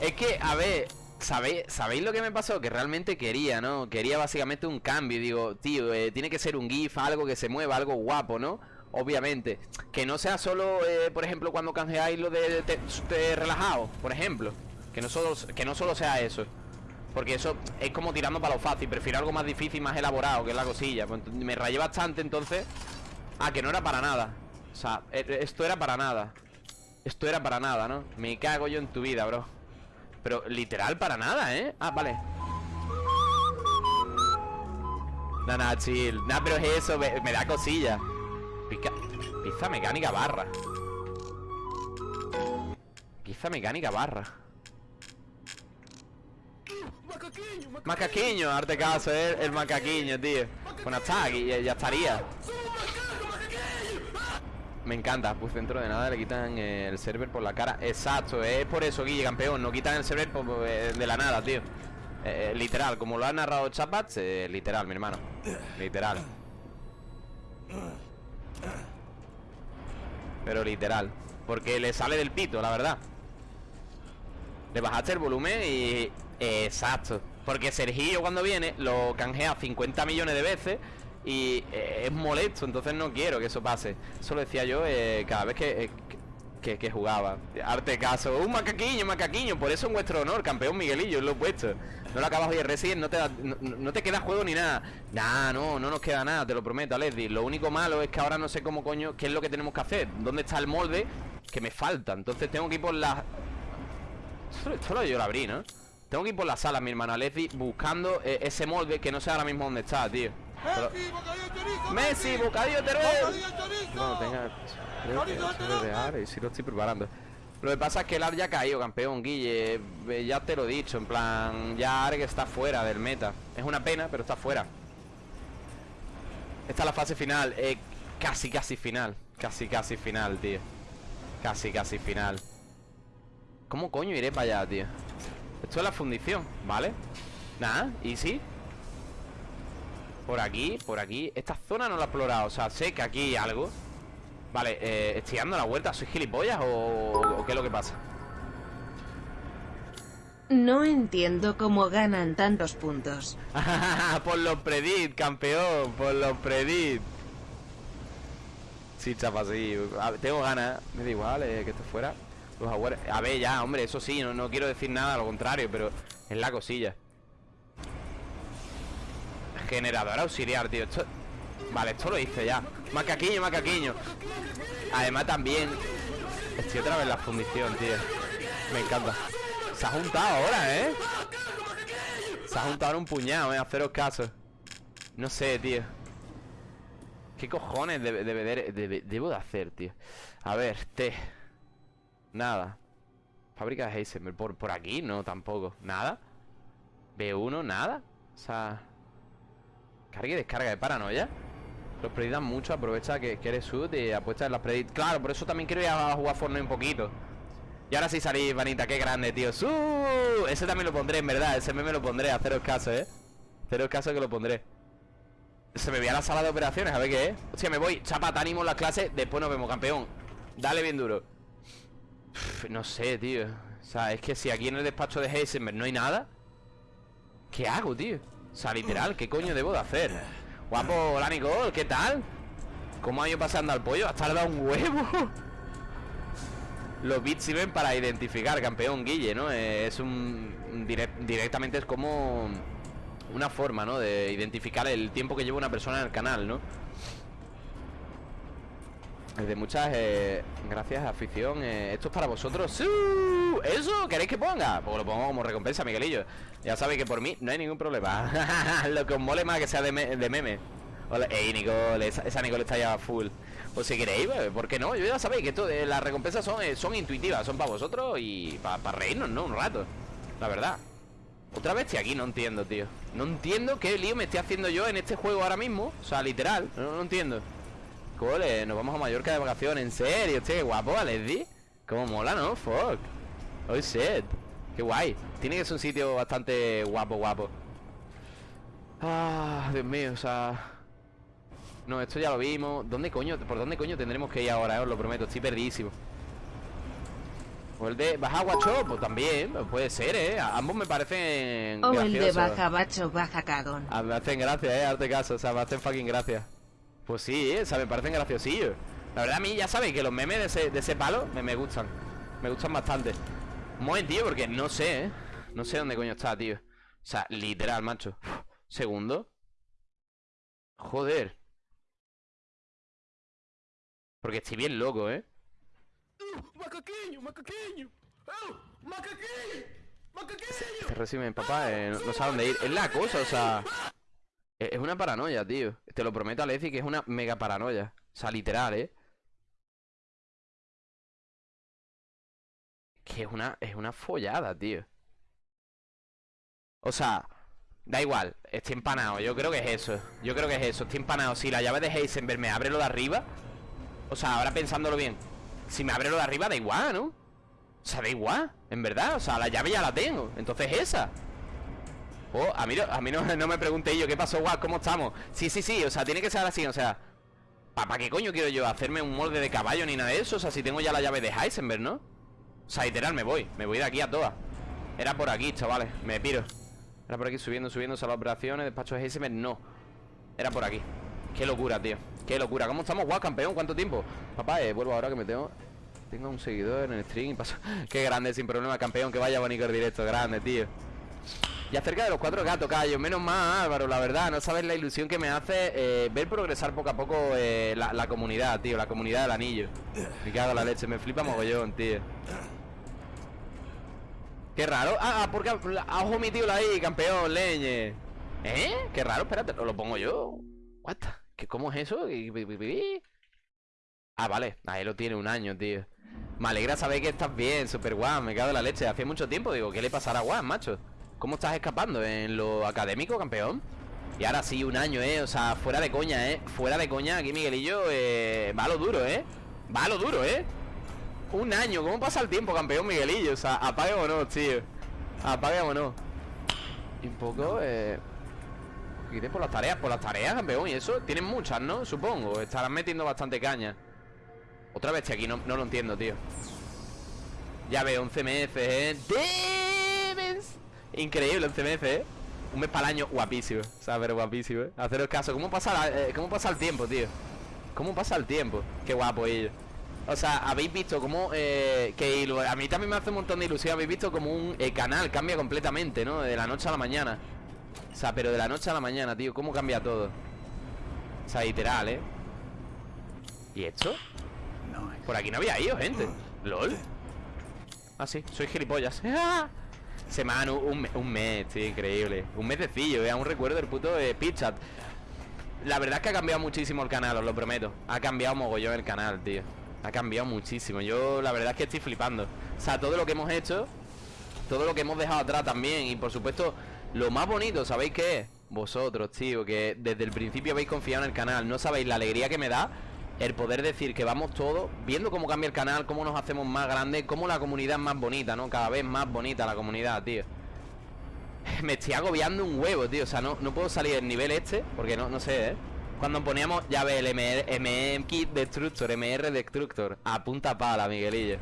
Es que, a ver ¿Sabéis, ¿Sabéis lo que me pasó? Que realmente quería, ¿no? Quería básicamente un cambio. Digo, tío, eh, tiene que ser un GIF, algo que se mueva, algo guapo, ¿no? Obviamente. Que no sea solo, eh, por ejemplo, cuando canjeáis lo de, de, relajado Por ejemplo. Que no, solo, que no solo sea eso. Porque eso es como tirando para lo fácil. Prefiero algo más difícil, más elaborado, que es la cosilla. Pues, Me rayé bastante entonces Ah, que no era para nada. O sea, e, esto era para nada. Esto era para nada, ¿no? Me cago yo en tu vida, bro pero literal para nada, ¿eh? Ah, vale No, no, chill No, pero es eso, me, da cosilla Pica, Pizza mecánica barra Pizza mecánica barra Macaquiño, arte caso, eh, el macaquiño, tío. Bueno, está aquí, ya estaría. Me encanta, pues dentro de nada le quitan eh, el server por la cara. Exacto, es por eso, Guille, campeón. No quitan el server eh, de la nada, tío. Eh, Literal, como lo ha narrado Chapats eh, Literal, mi hermano. Literal. Pero literal. Porque le sale del pito, la verdad. Le bajaste el volumen y... Exacto. Porque Sergillo cuando viene lo canjea 50 millones de veces Y eh, es molesto, entonces no quiero que eso pase Eso lo decía yo eh, cada vez que, eh, que, que jugaba Arte caso, un macaquiño, macaquiño Por eso en vuestro honor, campeón Miguelillo, lo he puesto No lo acabas hoy Resident, no te, da- no, te queda juego ni nada Nah, no, no nos queda nada, te lo prometo, Leslie Lo único malo es que ahora no sé cómo coño ¿Qué es lo que tenemos que hacer? ¿Dónde está el molde? Que me falta, entonces tengo que ir por la... Esto, lo yo lo abrí, ¿no? Tengo que ir por la sala, mi hermana Leslie Buscando ese molde que no sé ahora mismo dónde está, tío Pero- Messi, bocadillo Teruel. Cuando tenga creo que de Ar, y si lo estoy preparando. Lo que pasa es que el Ar ya ha caído, campeón, Guille. Eh, Ya te lo he dicho, en plan Ya Arg está fuera del meta. Es una pena, pero está fuera. Esta es la fase final eh, Casi, casi final. Casi, casi final, tío. Casi, casi final. ¿Cómo coño iré para allá, tío? Esto es la fundición, ¿vale? Nada, easy por aquí, por aquí Esta zona no la he explorado, o sea, sé que aquí hay algo Vale, eh, ¿estoy dando la vuelta? ¿Soy gilipollas o, o qué es lo que pasa?
No entiendo cómo ganan tantos puntos. <laughs>
por los predit, campeón Por los predit Sí, chapa, sí A Tengo ganas, me da igual eh, que esté fuera Los A ver, ya, hombre, eso sí no, no quiero decir nada, al contrario Pero es la cosilla Generador auxiliar, tío. Vale, esto lo hice ya Macaquiño, macaquiño Además también Estoy otra vez en la fundición, tío Me encanta Se ha juntado ahora, ¿eh? Se ha juntado ahora un puñado, ¿eh? Haceros caso No sé, tío ¿Qué cojones debe- debe- debe- debo de hacer, tío? A ver, T Nada Fábrica de Heisenberg ¿Por, por aquí? No, tampoco ¿Nada? ¿B1? ¿Nada? O sea... Carga y descarga de paranoia. Los predit dan mucho Aprovecha que, que eres sud y apuesta en las predit Claro, por eso también quiero ir a jugar Fortnite un poquito. Y ahora sí salí, Vanita Qué grande, tío. ¡Su! Ese también lo pondré, en verdad Ese meme lo pondré Haceros caso, ¿eh? Haceros caso que lo pondré. Se me voy a la sala de operaciones A ver qué es. Hostia, me voy Chapa, te en las clases Después nos vemos, campeón. Dale bien duro. No sé, tío. O sea, es que si aquí en el despacho de Heisenberg no hay nada ¿Qué hago, tío? Sea, literal, ¿qué coño debo de hacer? Guapo, hola Nicole, ¿qué tal? ¿Cómo ha ido pasando al pollo? ¿Has tardado un huevo? Los bits sirven para identificar, campeón Guille, ¿no? Eh, Es un... un direct- directamente es como... Una forma, ¿no? De identificar el tiempo que lleva una persona en el canal, ¿no? De muchas eh, gracias, afición. eh, esto es para vosotros. ¿Eso? ¿Queréis que ponga? Pues lo pongo como recompensa, Miguelillo. Ya sabéis que por mí no hay ningún problema. <laughs> lo que os mole más que sea de, me- de meme. Hola, ey, Nicole, esa, esa Nicole está ya full. Pues si queréis, pues, ¿por qué no? Yo ya sabéis que esto, eh, las recompensas son, eh, son intuitivas, son para vosotros y para reírnos, ¿no? Un rato. La verdad. Otra vez aquí, no entiendo, tío. No entiendo qué lío me estoy haciendo yo en este juego ahora mismo. O sea, literal. No entiendo. Cole, nos vamos a Mallorca de vacaciones, en serio, tío, qué guapo, Leslie. Cómo mola, ¿no? Fuck. Oh shit. Qué guay. Tiene que ser un sitio bastante guapo, guapo. Ah, Dios mío, o sea. No, esto ya lo vimos. ¿Dónde coño? ¿Por dónde coño tendremos que ir ahora? eh? Os lo prometo, estoy perdidísimo. O el de Baja Guacho, pues también, puede ser, ¿eh? A- Ambos me parecen
O el de
graciosos.
baja bacho, baja cagón.
Me hacen gracia, eh, arte caso, o sea, me hacen fucking gracia. Pues sí, eh, o sea, me parecen graciosillos. La verdad a mí ya sabéis que los memes de ese, de ese palo me, me gustan. Me gustan bastante. Un momentillo, porque no sé, eh. No sé dónde coño está, tío. O sea, literal, macho. Segundo. Joder. Porque estoy bien loco, eh.
¡Macaqueño, macaqueño! ¡Oh! ¡Macaqueño! ¡Macaqueño!
Este papá, eh, no, no sabe dónde ir. Es la cosa, o sea. Es una paranoia, tío. Te lo prometo a Lezi que es una mega paranoia. O sea, literal, ¿eh? Que es una, es una follada, tío. O sea, da igual, estoy empanado. Yo creo que es eso. Yo creo que es eso. Estoy empanado. Si la llave de Heisenberg me abre lo de arriba. O sea, ahora pensándolo bien. Si me abre lo de arriba, da igual, ¿no? O sea, da igual, en verdad. O sea, la llave ya la tengo. Entonces esa. Oh, a mí, no- a mí no, no me pregunté yo, ¿qué pasó, guau? ¿Cómo estamos? Sí, sí, sí, o sea, tiene que ser así, o sea ¿Para qué coño quiero yo hacerme un molde de caballo ni nada de eso? O sea, si tengo ya la llave de Heisenberg, ¿no? O sea, literal, me voy, me voy de aquí a todas Era por aquí, chavales, me piro Era por aquí subiendo, subiendo, a las operaciones Despacho de Heisenberg, no Era por aquí Qué locura, tío Qué locura ¿Cómo estamos, guau, campeón? ¿Cuánto tiempo? Papá, eh, vuelvo ahora que me tengo Tengo un seguidor en el stream y paso <laughs> Qué grande, sin problema, campeón Que vaya bonito el directo, grande, tío y acerca de los cuatro gatos, callo, menos mal Álvaro, la verdad, no sabes la ilusión que me hace eh, ver progresar poco a poco eh, la, comunidad, tío, la comunidad del anillo. Me cago la leche, me flipa mogollón, tío. Qué raro. Ah, ah, porque has omitido la I, campeón, leñe. ¿Eh? Qué raro, espérate, lo, pongo yo. What? ¿Qué, ¿Cómo es eso? Ah, vale, ahí lo tiene un año, tío. Me alegra saber que estás bien, super guau, me cago en la leche. Hace mucho tiempo, digo, ¿qué le pasará a Juan, macho? ¿Cómo estás escapando? ¿En lo académico, campeón? Y ahora sí, un año, ¿eh? O sea, fuera de coña, ¿eh? Fuera de coña, aquí Miguelillo eh, va a lo duro, ¿eh? Va a lo duro, ¿eh? Un año, ¿cómo pasa el tiempo, campeón Miguelillo? O sea, apaguémonos, tío Apaguémonos Y un poco, eh... Iré por las tareas, por las tareas, campeón Y eso, tienen muchas, ¿no? Supongo Estarán metiendo bastante caña Otra vez, aquí no, no lo entiendo, tío Ya veo, 11 meses, ¿eh? Debes. Increíble, 11 meses, ¿eh? Un mes para el año, guapísimo O sea, pero guapísimo, ¿eh? Haceros caso ¿Cómo pasa, la- eh, ¿Cómo pasa el tiempo, tío? ¿Cómo pasa el tiempo? Qué guapo ellos o sea, habéis visto cómo eh, que a mí también me hace un montón de ilusión. Habéis visto como un eh, canal cambia completamente, ¿no? De la noche a la mañana. O sea, pero de la noche a la mañana, tío, cómo cambia todo. O sea, literal, ¿eh? ¿Y esto? Por aquí no había ido, gente. LOL. Ah, sí, soy gilipollas. <laughs> Semana, un, me- un mes, tío, increíble. Un mesecillo, ¿eh? Aún recuerdo el puto de Pitchat. La verdad es que ha cambiado muchísimo el canal, os lo prometo. Ha cambiado mogollón el canal, tío. Ha cambiado muchísimo. Yo la verdad es que estoy flipando. O sea, todo lo que hemos hecho, todo lo que hemos dejado atrás también. Y por supuesto, lo más bonito, ¿sabéis qué es? Vosotros, tío, que desde el principio habéis confiado en el canal. No sabéis la alegría que me da el poder decir que vamos todos viendo cómo cambia el canal, cómo nos hacemos más grandes, cómo la comunidad es más bonita, ¿no? Cada vez más bonita la comunidad, tío. <laughs> Me estoy agobiando un huevo, tío. O sea, no, puedo salir del nivel este, porque no, no sé, ¿eh? Cuando poníamos, ya ve, el Kit Destructor, MR Destructor, a punta pala, Miguelillo.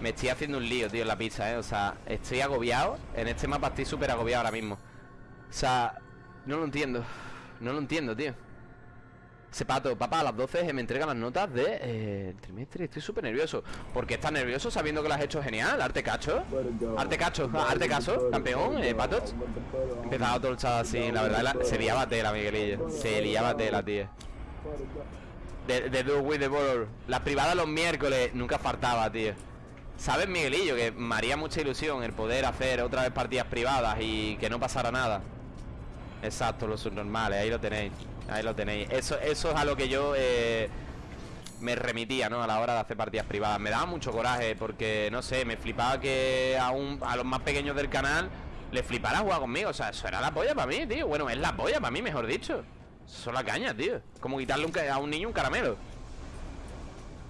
Me estoy haciendo un lío, tío, en la pizza, ¿eh? O sea, estoy agobiado. En este mapa estoy súper agobiado ahora mismo. O sea, no lo entiendo. No lo entiendo, tío. Ese pato, papá, a las 12 me entregan las notas de eh, trimestre. Estoy súper nervioso. ¿Por qué estás nervioso sabiendo que lo has hecho genial? ¿Arte cacho? ¿Arte cacho? ¿Arte caso? ¿Campeón? ¿Eh, patos? Empezaba todo el chat así, la verdad, se liaba tela, Miguelillo. Se liaba tela, tío. De, de Do With The Border. Las privadas los miércoles nunca faltaba, tío. ¿Sabes, Miguelillo? Que me haría mucha ilusión el poder hacer otra vez partidas privadas y que no pasara nada. Exacto, los subnormales, ahí lo tenéis. Ahí lo tenéis. Eso, eso es a lo que yo eh, me remitía, ¿no? A la hora de hacer partidas privadas. Me daba mucho coraje porque, no sé, me flipaba que a, un- a los más pequeños del canal les flipara jugar conmigo. O sea, eso era la polla para mí, tío. Bueno, es la polla para mí, mejor dicho. Eso es la caña, tío. Como quitarle un a un niño un caramelo.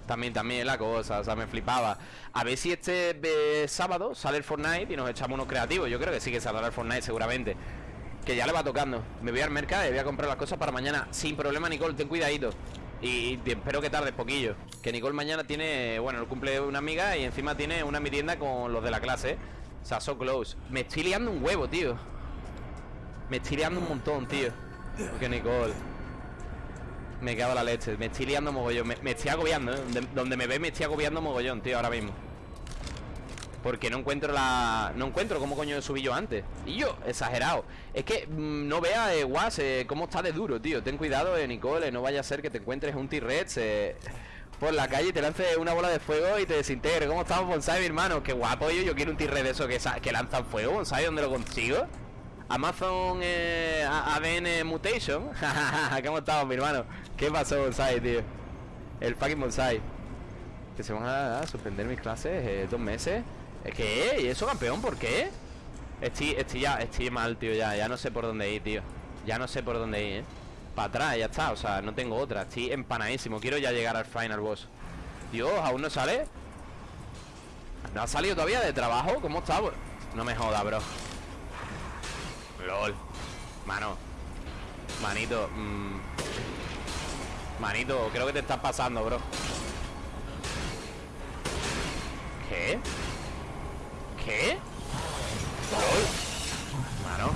También, también es la cosa, o sea, me flipaba A ver si este eh, sábado sale el Fortnite y nos echamos unos creativos Yo creo que sí que saldrá el Fortnite seguramente Que ya le va tocando. Me voy al mercado y voy a comprar las cosas para mañana. Sin problema, Nicole, ten cuidadito. Y, y espero que tardes poquillo. Que Nicole mañana tiene, bueno, el cumple una amiga Y encima tiene una merienda con los de la clase. O sea, so close. Me estoy liando un huevo, tío. Me estoy liando un montón, tío. Porque Nicole me cago en la leche, me estoy liando mogollón. Me, me estoy agobiando, ¿eh? donde, donde me ve me estoy agobiando mogollón, tío, ahora mismo Porque no encuentro la... No encuentro cómo coño subí yo antes Y yo, exagerado Es que mm, no veas, eh, guas, eh, cómo está de duro, tío Ten cuidado, eh, Nicole, no vaya a ser que te encuentres un T-Rex eh, Por la calle y te lance una bola de fuego y te desintegre ¿Cómo estamos, Bonsai, mi hermano? Qué guapo, yo, quiero un T-Rex de eso que, que lanzan fuego, Bonsai, ¿dónde lo consigo? Amazon eh, ADN Mutation <laughs> ¿Cómo estamos, mi hermano? ¿Qué pasó, Bonsai, tío? El fucking Bonsai Que se van a, a suspender mis clases eh, dos meses ¿Es que? ¿Y eso, campeón? ¿Por qué? Estoy, estoy ya, estoy mal, tío, ya Ya no sé por dónde ir, tío Ya no sé por dónde ir, ¿eh? Para atrás, ya está, o sea, no tengo otra Estoy empanadísimo, quiero ya llegar al final boss Dios, ¿aún no sale? ¿No ha salido todavía de trabajo? ¿Cómo está? No me joda, bro LOL Mano Manito mm. Manito, creo que te estás pasando, bro ¿Qué? ¿Qué? LOL Mano.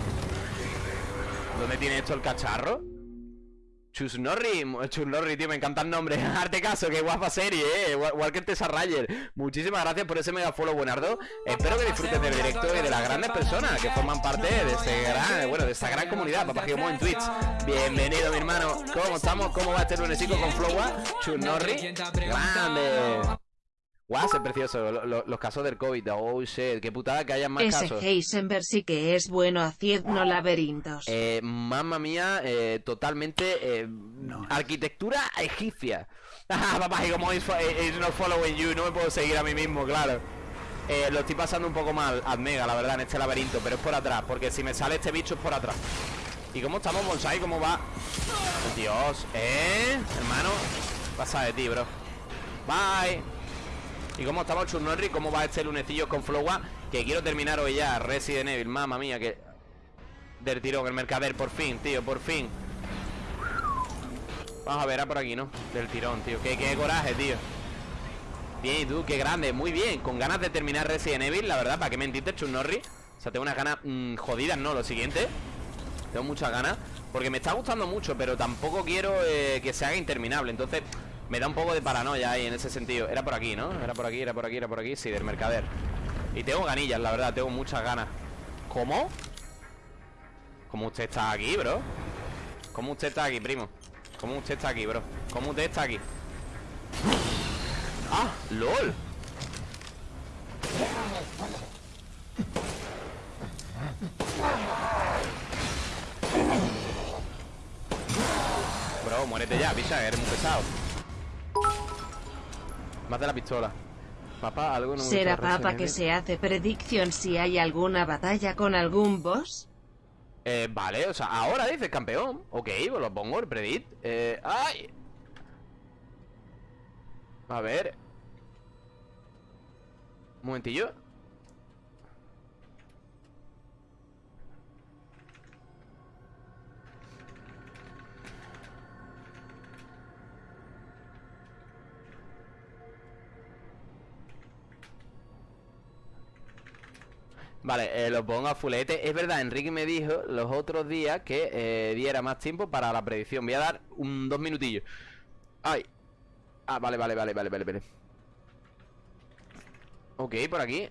¿Dónde tiene esto el cacharro? Chusnorri, Chusnorri, tío, me encanta el nombre Arte <laughs> caso, qué guapa serie, eh. Walker Tessa Rayer. Muchísimas gracias por ese mega follow, buenardo. Espero que disfruten del directo y de las grandes personas Que forman parte de este gran, bueno, de esta gran comunidad. Papá Giomo en Twitch. Bienvenido, mi hermano. ¿Cómo estamos? ¿Cómo va este lunesico con Flowa? Chusnorri Grande Guau, es precioso, lo- lo- los casos del COVID, oh shit, qué putada que haya más
Ese
casos
Heisenberg sí que es bueno haciendo laberintos.
Eh, mamma mía, eh, totalmente eh, arquitectura egipcia. <laughs> Ah, papá, y como is, is not following you, no me puedo seguir a mí mismo, claro. Eh, lo estoy pasando un poco mal, Admega, la verdad, en este laberinto, pero es por atrás, porque si me sale este bicho es por atrás. ¿Y cómo estamos, Bonsai? ¿Cómo va? Dios, ¿eh? Hermano, pasa de ti, bro. Bye. ¿Y cómo estamos, Churnorri? ¿Cómo va este lunecillo con Flowa? Que quiero terminar hoy ya, Resident Evil, mamma mía, que... Del tirón, el mercader, por fin, tío, por fin. Vamos a ver, a por aquí, ¿no? Del tirón, tío. Qué, qué coraje, tío. Bien, y tú, qué grande, muy bien. Con ganas de terminar Resident Evil, la verdad ¿Para qué mentiste, Churnorri? O sea, tengo unas ganas mm, jodidas, ¿no? Lo siguiente. Tengo muchas ganas. Porque me está gustando mucho Pero tampoco quiero eh, que se haga interminable. Entonces, me da un poco de paranoia ahí En ese sentido Era por aquí, ¿no? Era por aquí, era por aquí, era por aquí Sí, del mercader Y tengo ganillas, la verdad Tengo muchas ganas ¿Cómo? ¿Cómo usted está aquí, bro? ¿Cómo usted está aquí, primo? ¿Cómo usted está aquí, bro? ¿Cómo usted está aquí? ¡Ah! ¡Lol! Bro, muérete ya, picha, eres muy pesado Más de la pistola. Papá, algo no
¿Será
Resident
que se hace predicción si hay alguna batalla con algún boss?
Eh, vale, o sea, ahora dices campeón. Ok, pues lo pongo, el predit eh, ¡Ay! A ver. Un momentillo Vale, eh, lo pongo a fulete. Es verdad, Enrique me dijo los otros días Que eh, diera más tiempo para la predicción. Voy a dar un dos minutillos. Ay. Ah, vale, vale, vale, vale, vale, vale. Ok, por aquí.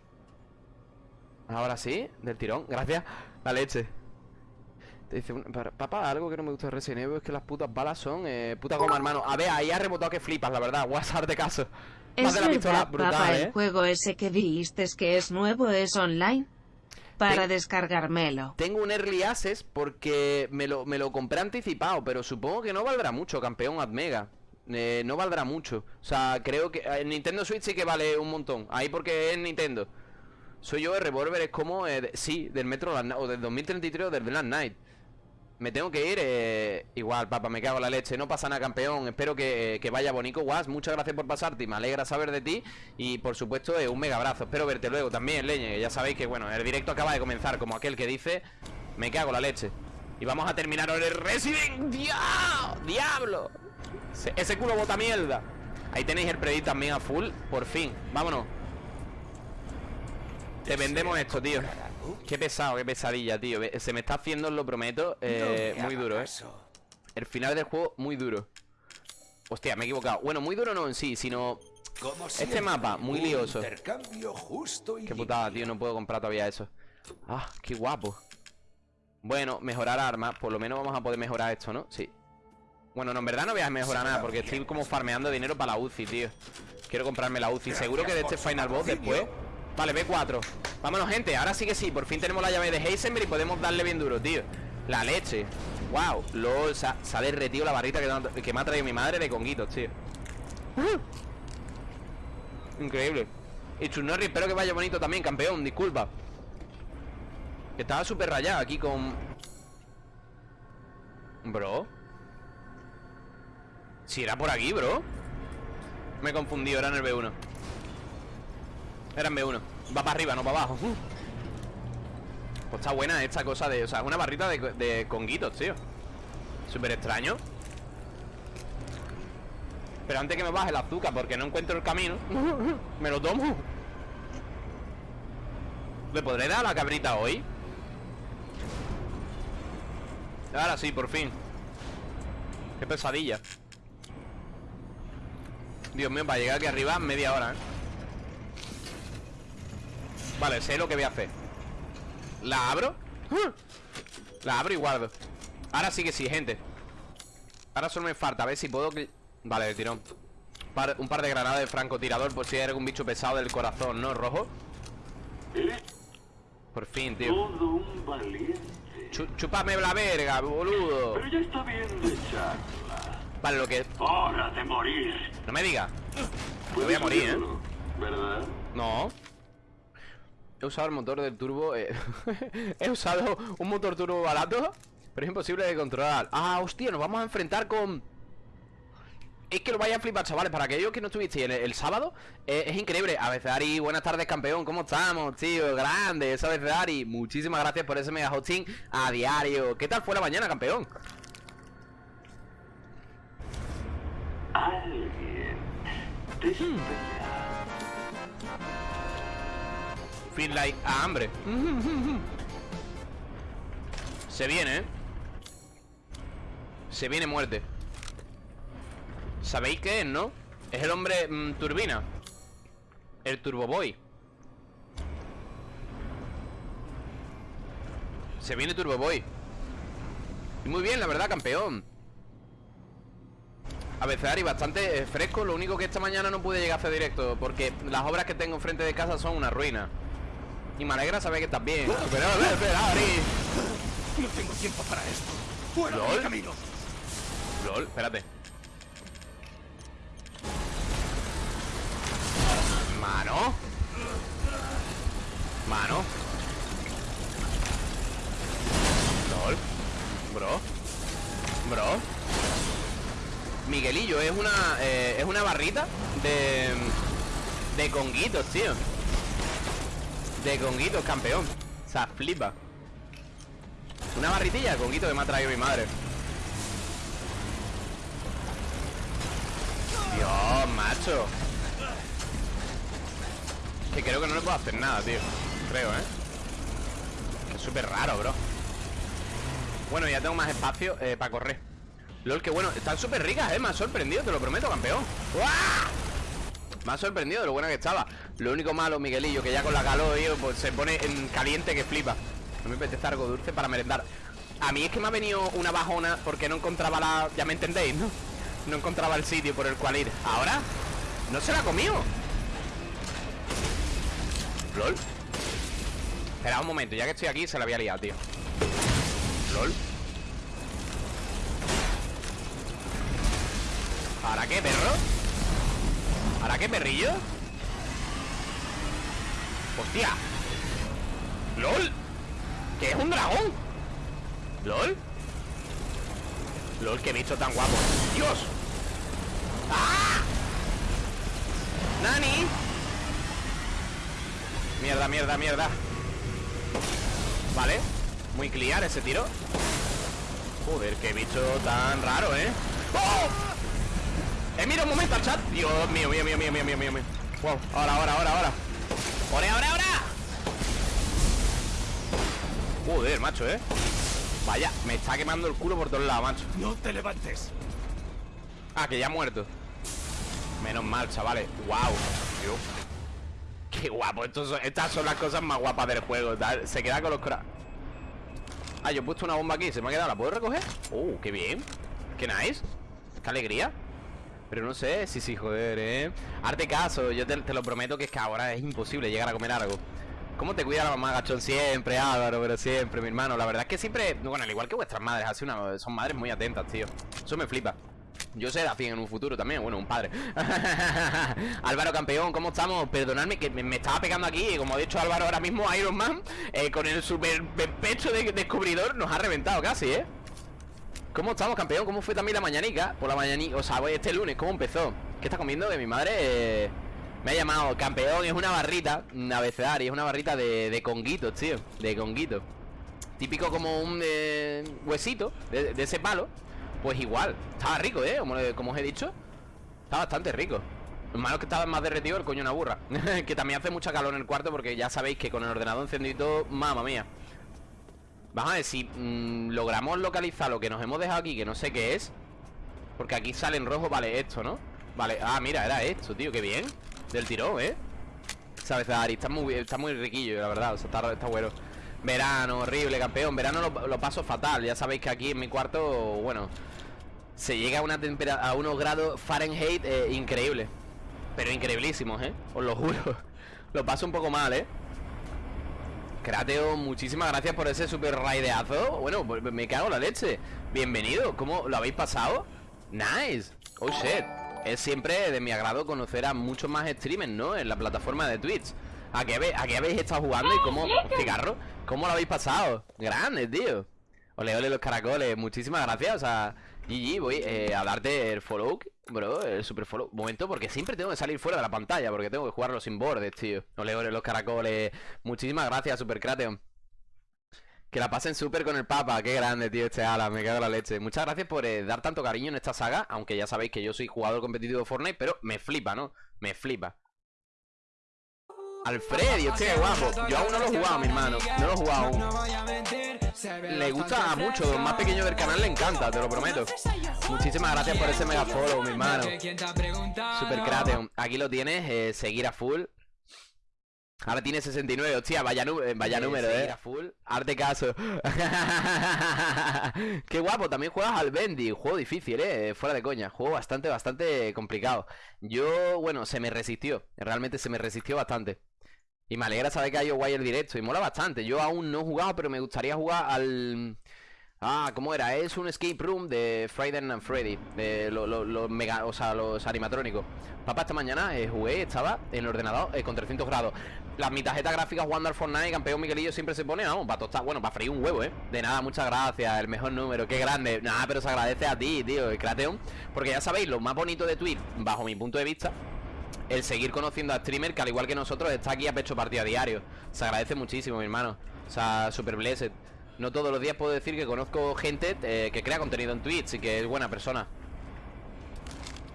Ahora sí, del tirón, gracias. La leche. Te dice, un- papá, algo que no me gusta de Resident Evil Es que las putas balas son eh, puta goma, hermano A ver, ahí ha rebotado que flipas, la verdad. WhatsApp de caso. Más
Es
de la pistola,
verdad,
brutal,
papá,
eh
el juego ese que dijiste que es nuevo es online. Para descargármelo.
Tengo un Early Access porque me lo, me lo compré anticipado, pero supongo que no valdrá mucho, campeón Admega. Eh, no valdrá mucho. O sea, creo que en Nintendo Switch sí que vale un montón. Ahí porque es Nintendo. Soy yo, el revólver es como, eh, de- sí, del Metro Last Night, o del 2033 o del Last Night. Me tengo que ir, eh, igual, papá, me cago en la leche. No pasa nada, campeón. Espero que, que vaya bonito, Guas. Muchas gracias por pasarte me alegra saber de ti. Y por supuesto, eh, un mega abrazo. Espero verte luego también, leñe. Ya sabéis que, bueno, el directo acaba de comenzar, como aquel que dice, me cago en la leche. Y vamos a terminar ahora el Resident ¡Dia- ¡Diablo! Ese, ese culo bota mierda. Ahí tenéis el predit también a full. Por fin, vámonos. Te vendemos esto, tío. Qué pesado, qué pesadilla, tío. Se me está haciendo, os lo prometo, eh, muy duro, eh. El final del juego, muy duro. Hostia, me he equivocado. Bueno, muy duro no en sí, sino. Este mapa, muy lioso.
Intercambio justo y
Qué putada, tío, no puedo comprar todavía eso. Ah, qué guapo. Bueno, mejorar armas. Por lo menos vamos a poder mejorar esto, ¿no? Sí. Bueno, no, en verdad no voy a mejorar nada porque estoy como farmeando dinero para la UCI, tío. Quiero comprarme la UCI. Seguro que de este Final Boss después. Vale, B4. Vámonos, gente. Ahora sí que sí. Por fin tenemos la llave de Heisenberg y podemos darle bien duro, tío. La leche. Wow. LOL. Se ha, derretido la barrita que, que me ha traído mi madre de conguitos, tío. Increíble. Y Chunori, espero que vaya bonito también, campeón. Disculpa. Estaba súper rayado aquí con... Bro. Si era por aquí, bro. Me he confundido, era en el B1. En B1. Va para arriba, no para abajo. Pues está buena esta cosa de... O sea, es una barrita de, de conguitos, tío. Súper extraño. Pero antes que me baje el azúcar porque no encuentro el camino <laughs> Me lo tomo ¿Le podré dar a la cabrita hoy? Ahora sí, por fin Qué pesadilla Dios mío, para llegar aquí arriba media hora, ¿eh? Vale, sé lo que voy a hacer ¿La abro? La abro y guardo Ahora sí que sí, gente Ahora solo me falta, a ver si puedo... Vale, de tirón Par- Un par de granadas de francotirador Por si hay algún bicho pesado del corazón, ¿no? Rojo Por fin, tío
Todo un valiente.
Chúpame la verga, boludo
Pero ya está bien de charla.
Vale, lo que...
Hora de morir.
No me digas
Puedes
voy a morir, ¿eh?
¿Verdad?
No He usado el motor del turbo eh, <laughs> He usado un motor turbo barato Pero es imposible de controlar Ah, hostia, nos vamos a enfrentar con... Es que lo vaya a flipar, chavales Para aquellos que no estuvisteis el, el sábado eh, Es increíble A veces Ari, buenas tardes campeón ¿Cómo estamos, tío? Grande, esa vez Ari Muchísimas gracias por ese mega hosting a diario ¿Qué tal fue la mañana, campeón?
Alguien te espera.
Feel a hambre. Se viene, ¿eh? Se viene muerte. ¿Sabéis qué es, no? Es el hombre mm, turbina. El Turbo Boy. Se viene Turbo Boy. Y muy bien, la verdad, campeón. A veces Ari, bastante eh, fresco. Lo único que esta mañana no pude llegar a directo Porque las obras que tengo enfrente de casa son una ruina Y me alegra saber que estás bien Pero, a ver, espera, Ari.
No tengo tiempo para esto. ¡Fuera de
¿Lol?
mi camino!
LOL, espérate. Mano Mano LOL Bro Bro Miguelillo es una eh, Es una barrita de De conguitos, tío De conguitos, campeón. O sea, flipa. Una barritilla de conguitos que me ha traído mi madre. Dios, macho. Que creo que no le puedo hacer nada, tío. Creo, ¿eh? Que es súper raro, bro. Bueno, ya tengo más espacio eh, para correr. LOL, que bueno, están súper ricas, ¿eh? Me ha sorprendido, te lo prometo, campeón. ¡Uah! Me ha sorprendido lo buena que estaba Lo único malo, Miguelillo, que ya con la calor, tío Pues se pone en caliente que flipa No me apetece algo dulce para merendar A mí es que me ha venido una bajona Porque no encontraba la... Ya me entendéis, ¿no? No encontraba el sitio por el cual ir ¿Ahora? ¿No se la ha comido? LOL Espera un momento, ya que estoy aquí se la había liado, tío LOL ¿Ahora qué, perro? ¿Ahora qué, perrillo? ¡Hostia! ¡LOL! ¿Qué es un dragón? ¿LOL? LOL, qué bicho tan guapo ¡Dios! ¡Ah! ¡Nani! Mierda, mierda, mierda Vale Muy clear ese tiro Joder, qué bicho tan raro, ¿eh? ¡Oh! Eh, mira un momento al chat Dios mío, mío, mío, mío, mío, mío, mío, mío. Wow, ahora, ahora, ahora, ahora ¡Ahora, ahora, ahora! Joder, macho, ¿eh? Vaya, me está quemando el culo por todos lados, macho
No te levantes.
Ah, que ya ha muerto Menos mal, chavales Wow Dios. Qué guapo son- Estas son las cosas más guapas del juego tal. Se queda con los cra... Ah, yo he puesto una bomba aquí Se me ha quedado ¿La puedo recoger? Oh, qué bien Qué nice Qué alegría Pero no sé Sí, sí, joder, eh Arte caso Yo te, te lo prometo que es que ahora es imposible llegar a comer algo ¿Cómo te cuida la mamá gachón siempre, Álvaro? Pero siempre, mi hermano La verdad es que siempre Bueno, al igual que vuestras madres así una, Son madres muy atentas, tío Eso me flipa Yo seré afín en un futuro también, bueno, un padre <laughs> Álvaro campeón, ¿cómo estamos? Perdonadme que me, estaba pegando aquí Como ha dicho Álvaro ahora mismo, Iron Man eh, Con el super pecho de descubridor Nos ha reventado casi, ¿eh? ¿Cómo estamos, campeón? ¿Cómo fue también la mañanica? Por la mañanica, o sea, hoy este lunes, ¿cómo empezó? ¿Qué está comiendo? Que mi madre eh, me ha llamado campeón Es una barrita, una abecedario Es una barrita de, de conguitos, tío De conguitos Típico como un eh, huesito de, ese palo Pues igual, estaba rico, ¿eh? Como, os he dicho Está bastante rico Lo malo es que estaba más derretido el coño una burra <laughs> Que también hace mucha calor en el cuarto Porque ya sabéis que con el ordenador encendido Mamma mía Vamos a ver si mm, logramos localizar lo que nos hemos dejado aquí Que no sé qué es Porque aquí sale en rojo, vale, esto, ¿no? Vale, ah, mira, era esto, tío, qué bien Del tirón, ¿eh? Sabes, Ari, está muy, está muy riquillo, la verdad O sea, está, bueno Verano, horrible, campeón Verano lo, lo, paso fatal Ya sabéis que aquí en mi cuarto, bueno Se llega a una temperatura A unos grados Fahrenheit eh, increíble Pero increíblísimos, ¿eh? Os lo juro <laughs> Lo paso un poco mal, ¿eh? Crateo, muchísimas gracias por ese super raideazo. Bueno, me cago en la leche. Bienvenido, ¿cómo lo habéis pasado? Nice. Oh shit. Es siempre de mi agrado conocer a muchos más streamers, ¿no? En la plataforma de Twitch. ¿A qué, ¿A qué habéis estado jugando y cómo... Cigarro ¿Cómo lo habéis pasado? Grande, tío. Ole, ole los caracoles. Muchísimas gracias. O sea, GG, voy eh, a darte el follow Bro, el super follow. Momento, porque siempre tengo que salir fuera de la pantalla Porque tengo que jugarlo sin bordes, tío. Ole, ole los caracoles. Muchísimas gracias, Super Krateon que la pasen súper con el Papa, qué grande, tío, este ala, me cago en la leche. Muchas gracias por eh, dar tanto cariño en esta saga Aunque ya sabéis que yo soy jugador competitivo de Fortnite Pero me flipa, ¿no? Me flipa Alfredo, este guapo. Yo aún no lo he jugado, mi hermano. No lo he jugado aún. Le gusta mucho, los más pequeños del canal le encanta, te lo prometo. Muchísimas gracias por ese mega follow, mi hermano. Super. Aquí lo tienes, eh, seguir a full. Ahora tiene 69, hostia, vaya, vaya número, eh. A full. Arte caso. <laughs> Qué guapo, también juegas al Bendy. Juego difícil, eh. Fuera de coña. Juego bastante, bastante complicado. Yo, bueno, se me resistió. Realmente se me resistió bastante. Y me alegra saber que hay Wire directo. Y mola bastante. Yo aún no he jugado, pero me gustaría jugar al. Ah, ¿cómo era? Es un escape room de Friday and Freddy los lo, mega, o sea, los animatrónicos Papá, esta mañana eh, jugué, estaba en el ordenador eh, con 300 grados Las mi tarjeta gráfica jugando al Fortnite Campeón Miguelillo siempre se pone, vamos, para tostar Bueno, para freír un huevo, ¿eh? De nada, muchas gracias, el mejor número, qué grande Nada, pero se agradece a ti, tío, el Krateon Porque ya sabéis, lo más bonito de Twitch, bajo mi punto de vista el seguir conociendo a streamer que al igual que nosotros está aquí a pecho partido a diario. Se agradece muchísimo, mi hermano. O sea, super blessed. No todos los días puedo decir que conozco gente eh, que crea contenido en Twitch y que es buena persona.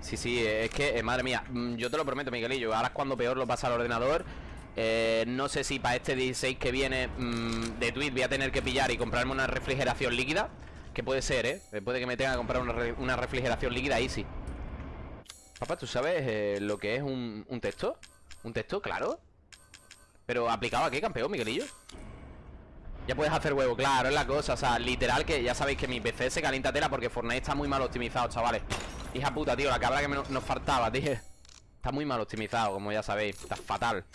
Sí, sí, es que, eh, madre mía, mm, yo te lo prometo, Miguelillo. Ahora es cuando peor lo pasa al ordenador. Eh, no sé si para este 16 que viene mm, de Twitch voy a tener que pillar y comprarme una refrigeración líquida. Que puede ser, ¿eh? Puede que me tenga que comprar una, una refrigeración líquida easy. Papá, ¿tú sabes eh, lo que es un, un texto? ¿Un texto? Claro. Pero aplicado a qué, campeón, Miguelillo ya puedes hacer huevo, claro, es la cosa O sea, literal que ya sabéis que mi PC se calienta tela Porque Fortnite está muy mal optimizado, chavales. Hija puta, tío, la cabra que nos faltaba, tío Está muy mal optimizado, como ya sabéis Está fatal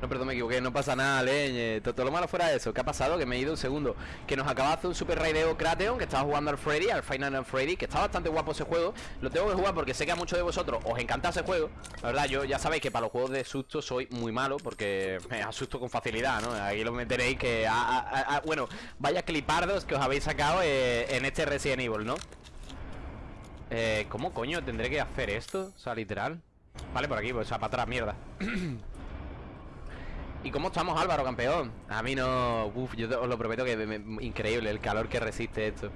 no, perdón, me equivoqué, no pasa nada, leñe todo, lo malo fuera eso, ¿qué ha pasado? Que me he ido un segundo Que nos acaba de hacer un super raideo Krateon Que estaba jugando al Freddy, al Final Freddy Que está bastante guapo ese juego Lo tengo que jugar porque sé que a muchos de vosotros os encanta ese juego La verdad, yo ya sabéis que para los juegos de susto soy muy malo Porque me asusto con facilidad, ¿no? Aquí lo meteréis que... bueno, vaya clipardos que os habéis sacado eh, en este Resident Evil, ¿no? Eh, ¿cómo coño tendré que hacer esto? O sea, literal Vale, por aquí, pues, o sea, para atrás, mierda <clears throat> ¿Y cómo estamos Álvaro, campeón? A mí no... Uf, yo os lo prometo que es increíble el calor que resiste esto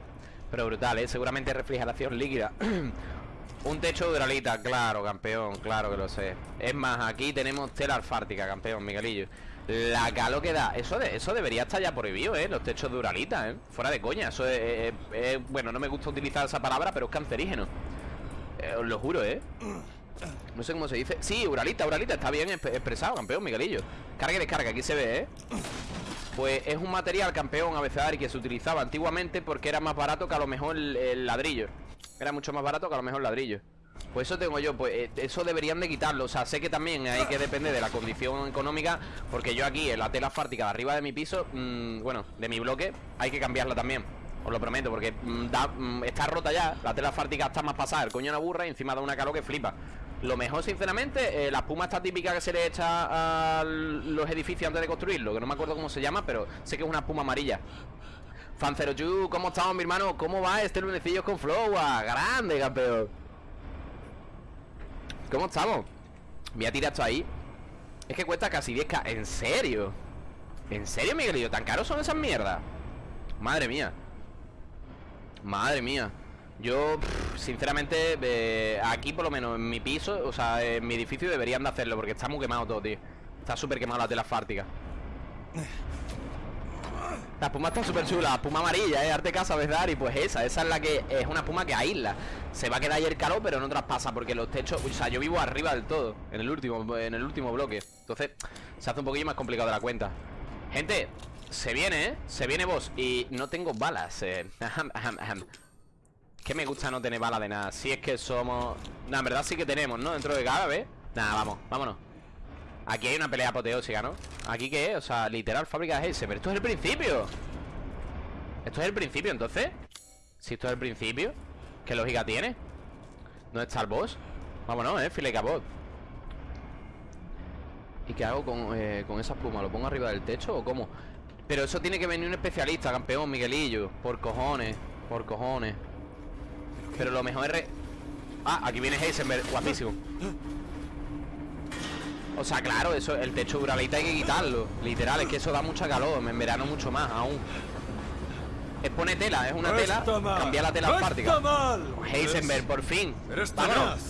Pero brutal, ¿eh? Seguramente refrigeración líquida <clears throat> Un techo de duralita, claro, campeón, claro que lo sé Es más, aquí tenemos tela alfártica, campeón, Miguelillo La calor que da Eso, eso debería estar ya prohibido, ¿eh? Los techos de duralita, ¿eh? Fuera de coña Eso es, Bueno, no me gusta utilizar esa palabra, pero es cancerígeno eh, Os lo juro, ¿eh? No sé cómo se dice Sí, Uralita, Uralita, está bien expresado, campeón, Miguelillo Carga y descarga, aquí se ve, ¿eh? Pues es un material, campeón, abecedario Que se utilizaba antiguamente porque era más barato que a lo mejor el, ladrillo Era mucho más barato que a lo mejor el ladrillo pues eso tengo yo, pues eh, eso deberían de quitarlo O sea, sé que también hay que depender de la condición económica Porque yo aquí, en la tela asfáltica de arriba de mi piso mmm, Bueno, de mi bloque, hay que cambiarla también Os lo prometo, porque mm, mm, está rota ya. La tela asfáltica está más pasada. El coño una burra y encima da una calor que flipa. Lo mejor, sinceramente, eh, la espuma está típica que se le echa a los edificios antes de construirlo. Que no me acuerdo cómo se llama, pero sé que es una espuma amarilla. Fancero Yu, ¿cómo estamos, mi hermano? ¿Cómo va este lunecillo con Flow? ¡Ah, Grande, campeón. ¿Cómo estamos? Voy a tirar esto ahí. Es que cuesta casi 10k. ¿En serio? ¿En serio, Miguelillo? ¿Tan caros son esas mierdas? Madre mía. Madre mía. Yo, sinceramente, aquí por lo menos en mi piso, o sea, en mi edificio deberían de hacerlo porque está muy quemado todo, tío. Está súper quemado la tela asfáltica. La espuma está súper chula, la espuma amarilla, ¿eh? Arte casa, ¿verdad? Y pues esa, esa es la que es una espuma que aísla. Se va a quedar ahí el calor, pero no traspasa porque los techos, o sea, yo vivo arriba del todo, en el último, en el último bloque. Entonces, se hace un poquillo más complicado la cuenta. Gente, se viene, ¿eh? Se viene vos. Y no tengo balas, eh. <laughs> Que me gusta no tener balas de nada. Si es que somos. Nah, en verdad sí que tenemos, ¿no? Dentro de cada vez. Nada, vamos, vámonos. Aquí hay una pelea apoteósica, ¿no? ¿Aquí qué es? O sea, literal, fábrica de ese Pero esto es el principio Esto es el principio, entonces Si esto es el principio ¿Qué lógica tiene? ¿Dónde está el boss? Vámonos, eh, file capot ¿Y qué hago con, eh, con esa espuma? ¿Lo pongo arriba del techo o cómo? Pero eso tiene que venir un especialista, campeón, Miguelillo Por cojones, por cojones Pero lo mejor es... re- Ah, aquí viene Heisenberg, guapísimo o sea, claro, eso, el techo duralita hay que quitarlo Literal, es que eso da mucha calor En verano mucho más, aún Es poner tela, es una
No
tela. Cambiar la tela
No mal.
Heisenberg, por fin
Eres
Vámonos.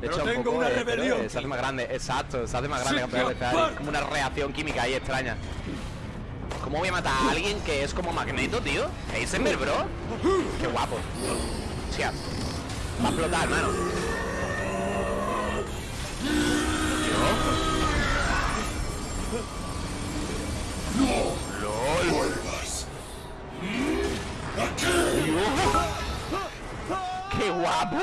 De
Pero
hecho, un
tengo
poco,
una
eh, pero,
rebelión.
eh, Se hace más grande, exacto Se hace más grande, campeón como una reacción química ahí extraña ¿Cómo voy a matar a alguien que es como Magneto, tío? Heisenberg, bro Qué guapo Hostia Va a explotar, hermano ¡Qué guapo!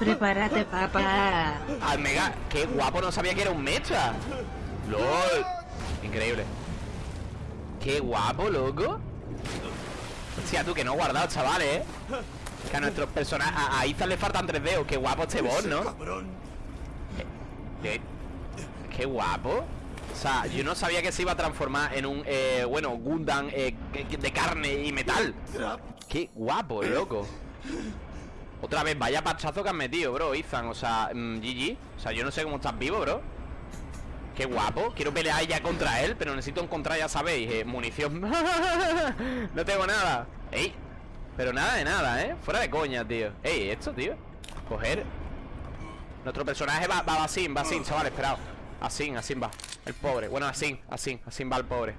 Prepárate, papá.
Al mega, qué guapo, no sabía que era un mecha. LOL. Increíble. Qué guapo, loco. Hostia, tú que no he guardado, chavales, eh. Que a nuestros personajes. A, a Ethan le faltan tres dedos. Qué guapo este boss, ¿no?
Cabrón.
Eh, Qué guapo. O sea, yo no sabía que se iba a transformar en un, eh, bueno, Gundam eh, de carne y metal. Qué guapo, loco. Otra vez, vaya pachazo que has metido, bro, Ethan. O sea, mm, GG. O sea, yo no sé cómo estás vivo, bro. Qué guapo. Quiero pelear ya contra él, pero necesito encontrar, ya sabéis, eh, munición. <laughs> no tengo nada. Ey. Pero nada de nada, ¿eh? Fuera de coña, tío. Ey, esto, tío. Coger. Nuestro personaje va, va, va así, va así, chaval, esperado. Así, así va. El pobre. Bueno, así, así, así va el pobre.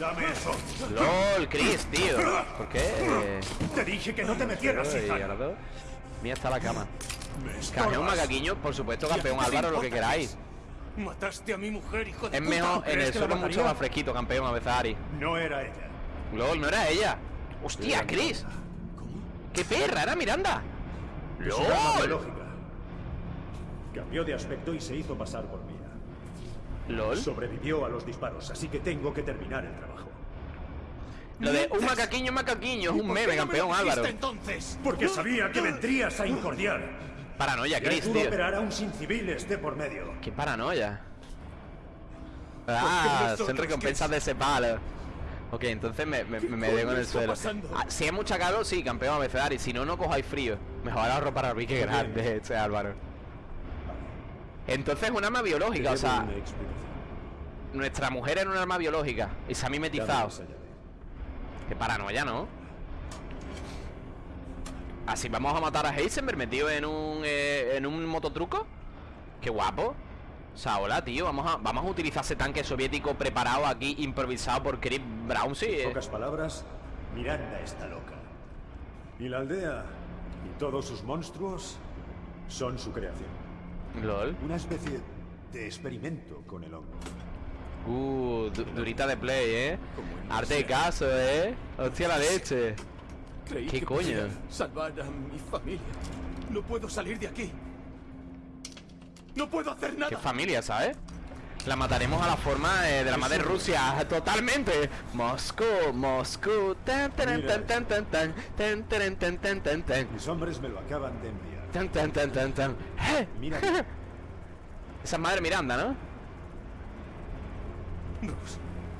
Dame eso.
LOL, Chris, tío. ¿Por qué?
Te dije que no te metieras.
Mía está la cama.
Estorbas.
macaquiño, por supuesto, campeón
¿Y a ti te
Álvaro, lo que queráis.
Mataste a mi mujer, hijo de
Es
puta.
mejor en
¿Crees
el suelo mucho más fresquito, campeón, a veces Ari.
No era ella.
LOL, no era ella. Hostia, Chris. ¡Qué perra! ¡Era Miranda! ¡LOL!
Cambió de aspecto y se hizo pasar por Mira.
¿LOL?
Sobrevivió a los disparos, así que tengo que terminar el trabajo.
Lo de un macaquiño, macaquiño, es un
¿Por qué
meme, campeón Álvaro.
entonces?
Porque sabía que vendrías a incordiar.
Paranoia, Chris, tío.
operar a un sin civil esté por medio.
¡Qué paranoia! Ah, son recompensas de ese palo. Ok, entonces me, dejo en el suelo. Ah, si hay mucha calor, sí, campeón a veces, Ari. Si no, no cojáis frío. Mejor ahorro para mí que grande este Álvaro. Entonces es un arma biológica, o sea, nuestra mujer era un arma biológica y se ha mimetizado. Qué paranoia, ¿no? Así vamos a matar a Heisenberg metido en un eh, en un mototruco. Qué guapo. O sea, hola, tío, vamos a, vamos a utilizar ese tanque soviético preparado aquí, improvisado por Chris Brown, sí.
En
eh.
pocas palabras, Miranda está loca. Y la aldea y todos sus monstruos son su creación.
LOL.
Una especie de experimento con el hongo.
Uh, du- durita de play, eh. Arte de caso, eh. Hostia la leche.
Creí
¿Qué
que
coño?
salvar a mi familia. No puedo salir de aquí. No puedo hacer nada.
Qué familia, ¿sabes? La mataremos a la forma eh, de la madre Rusia, totalmente. Moscú, Moscú. Tan, tan, tan, tan, tan, tan, tan, tan, tan, tan, tan, tan.
Mis hombres me lo acaban de enviar.
Tan, tan, tan, tan, tan. ¡Eh!
Mira, <laughs>
Esa es madre Miranda, ¿no?
Nos.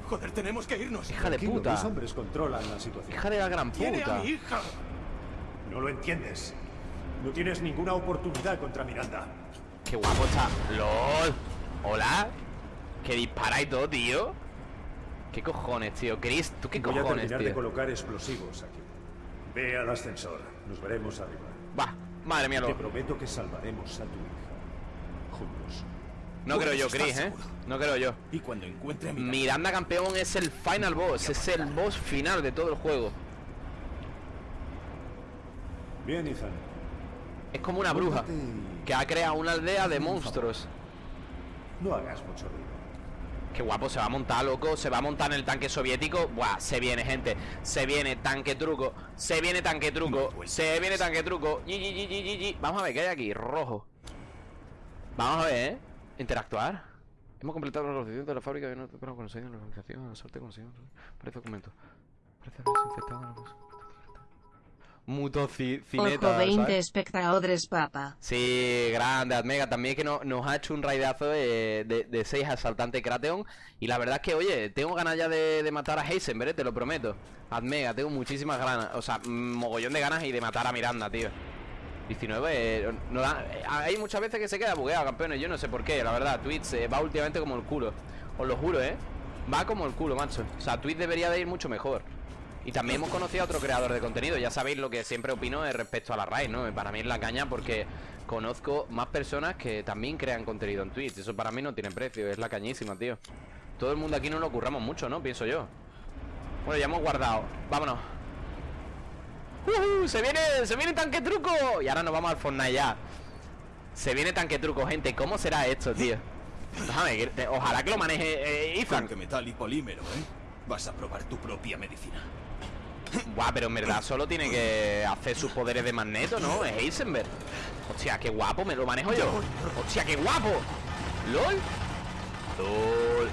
Joder, tenemos que irnos.
Hija de puta.
mis hombres controlan la situación.
Hija de la gran
Tiene a
puta.
mi hija.
No lo entiendes. No tienes ninguna oportunidad contra Miranda.
Qué guapo está. LOL. Hola. Que dispara y todo, tío. ¿Qué cojones, tío? Chris, ¿tú qué
Voy a
cojones,
terminar de
tío?
colocar explosivos aquí. Ve al ascensor. Nos veremos arriba.
Va, madre mía,
Te
lo...
prometo que salvaremos a tu hija. Juntos.
No creo yo, Chris, ¿eh? No creo yo.
Y cuando encuentre
Miranda campeón es el final boss, es el boss final de todo el juego.
Bien, Ethan.
Es como una bruja que ha creado una aldea de monstruos.
No hagas mucho ruido.
Qué guapo, se va a montar, loco, se va a montar en el tanque soviético. Buah, se viene, gente. Se viene tanque truco. Se viene tanque truco. Se viene tanque truco. Vamos a ver qué hay aquí. Rojo. Vamos a ver, ¿eh? Interactuar. Hemos completado la organización de la fábrica de no pero conseguido la organización, la suerte conseguido. Parece documento. Parece desinfectado la cosa. Mutocicineta.
Ojo 20
¿sabes?
espectadores papa.
Sí, grande, Admega. También que no- nos ha hecho un raidazo de, de, de 6 asaltante Krateon. Y la verdad es que, oye, tengo ganas ya de, de matar a Heisenberg, ¿eh? te lo prometo. Admega, tengo muchísimas ganas. O sea, mm, mogollón de ganas y de matar a Miranda, tío. 19, eh, no eh, hay muchas veces que se queda bugueado, campeones. Yo no sé por qué, la verdad. Twitch eh, va últimamente como el culo. Os lo juro, ¿eh? Va como el culo, macho. O sea, Twitch debería de ir mucho mejor. Y también hemos conocido a otro creador de contenido. Ya sabéis lo que siempre opino eh, respecto a la raíz, ¿no? Para mí es la caña porque conozco más personas que también crean contenido en Twitch. Eso para mí no tiene precio, es la cañísima, tío. Todo el mundo aquí no lo curramos mucho, ¿no? Pienso yo. Bueno, ya hemos guardado. Vámonos. ¡Se viene! ¡Se viene tanque truco! Y ahora nos vamos al Fortnite ya. Se viene tanque truco, gente. ¿Cómo será esto, tío? Déjame, ojalá que lo maneje eh, Ethan.
Con que metal y polímero, ¿eh? Vas a probar tu propia medicina.
Buah, pero en verdad solo tiene que hacer sus poderes de magneto, ¿no? Es Heisenberg. Hostia, qué guapo, me lo manejo yo. Hostia, qué guapo. LOL. LOL.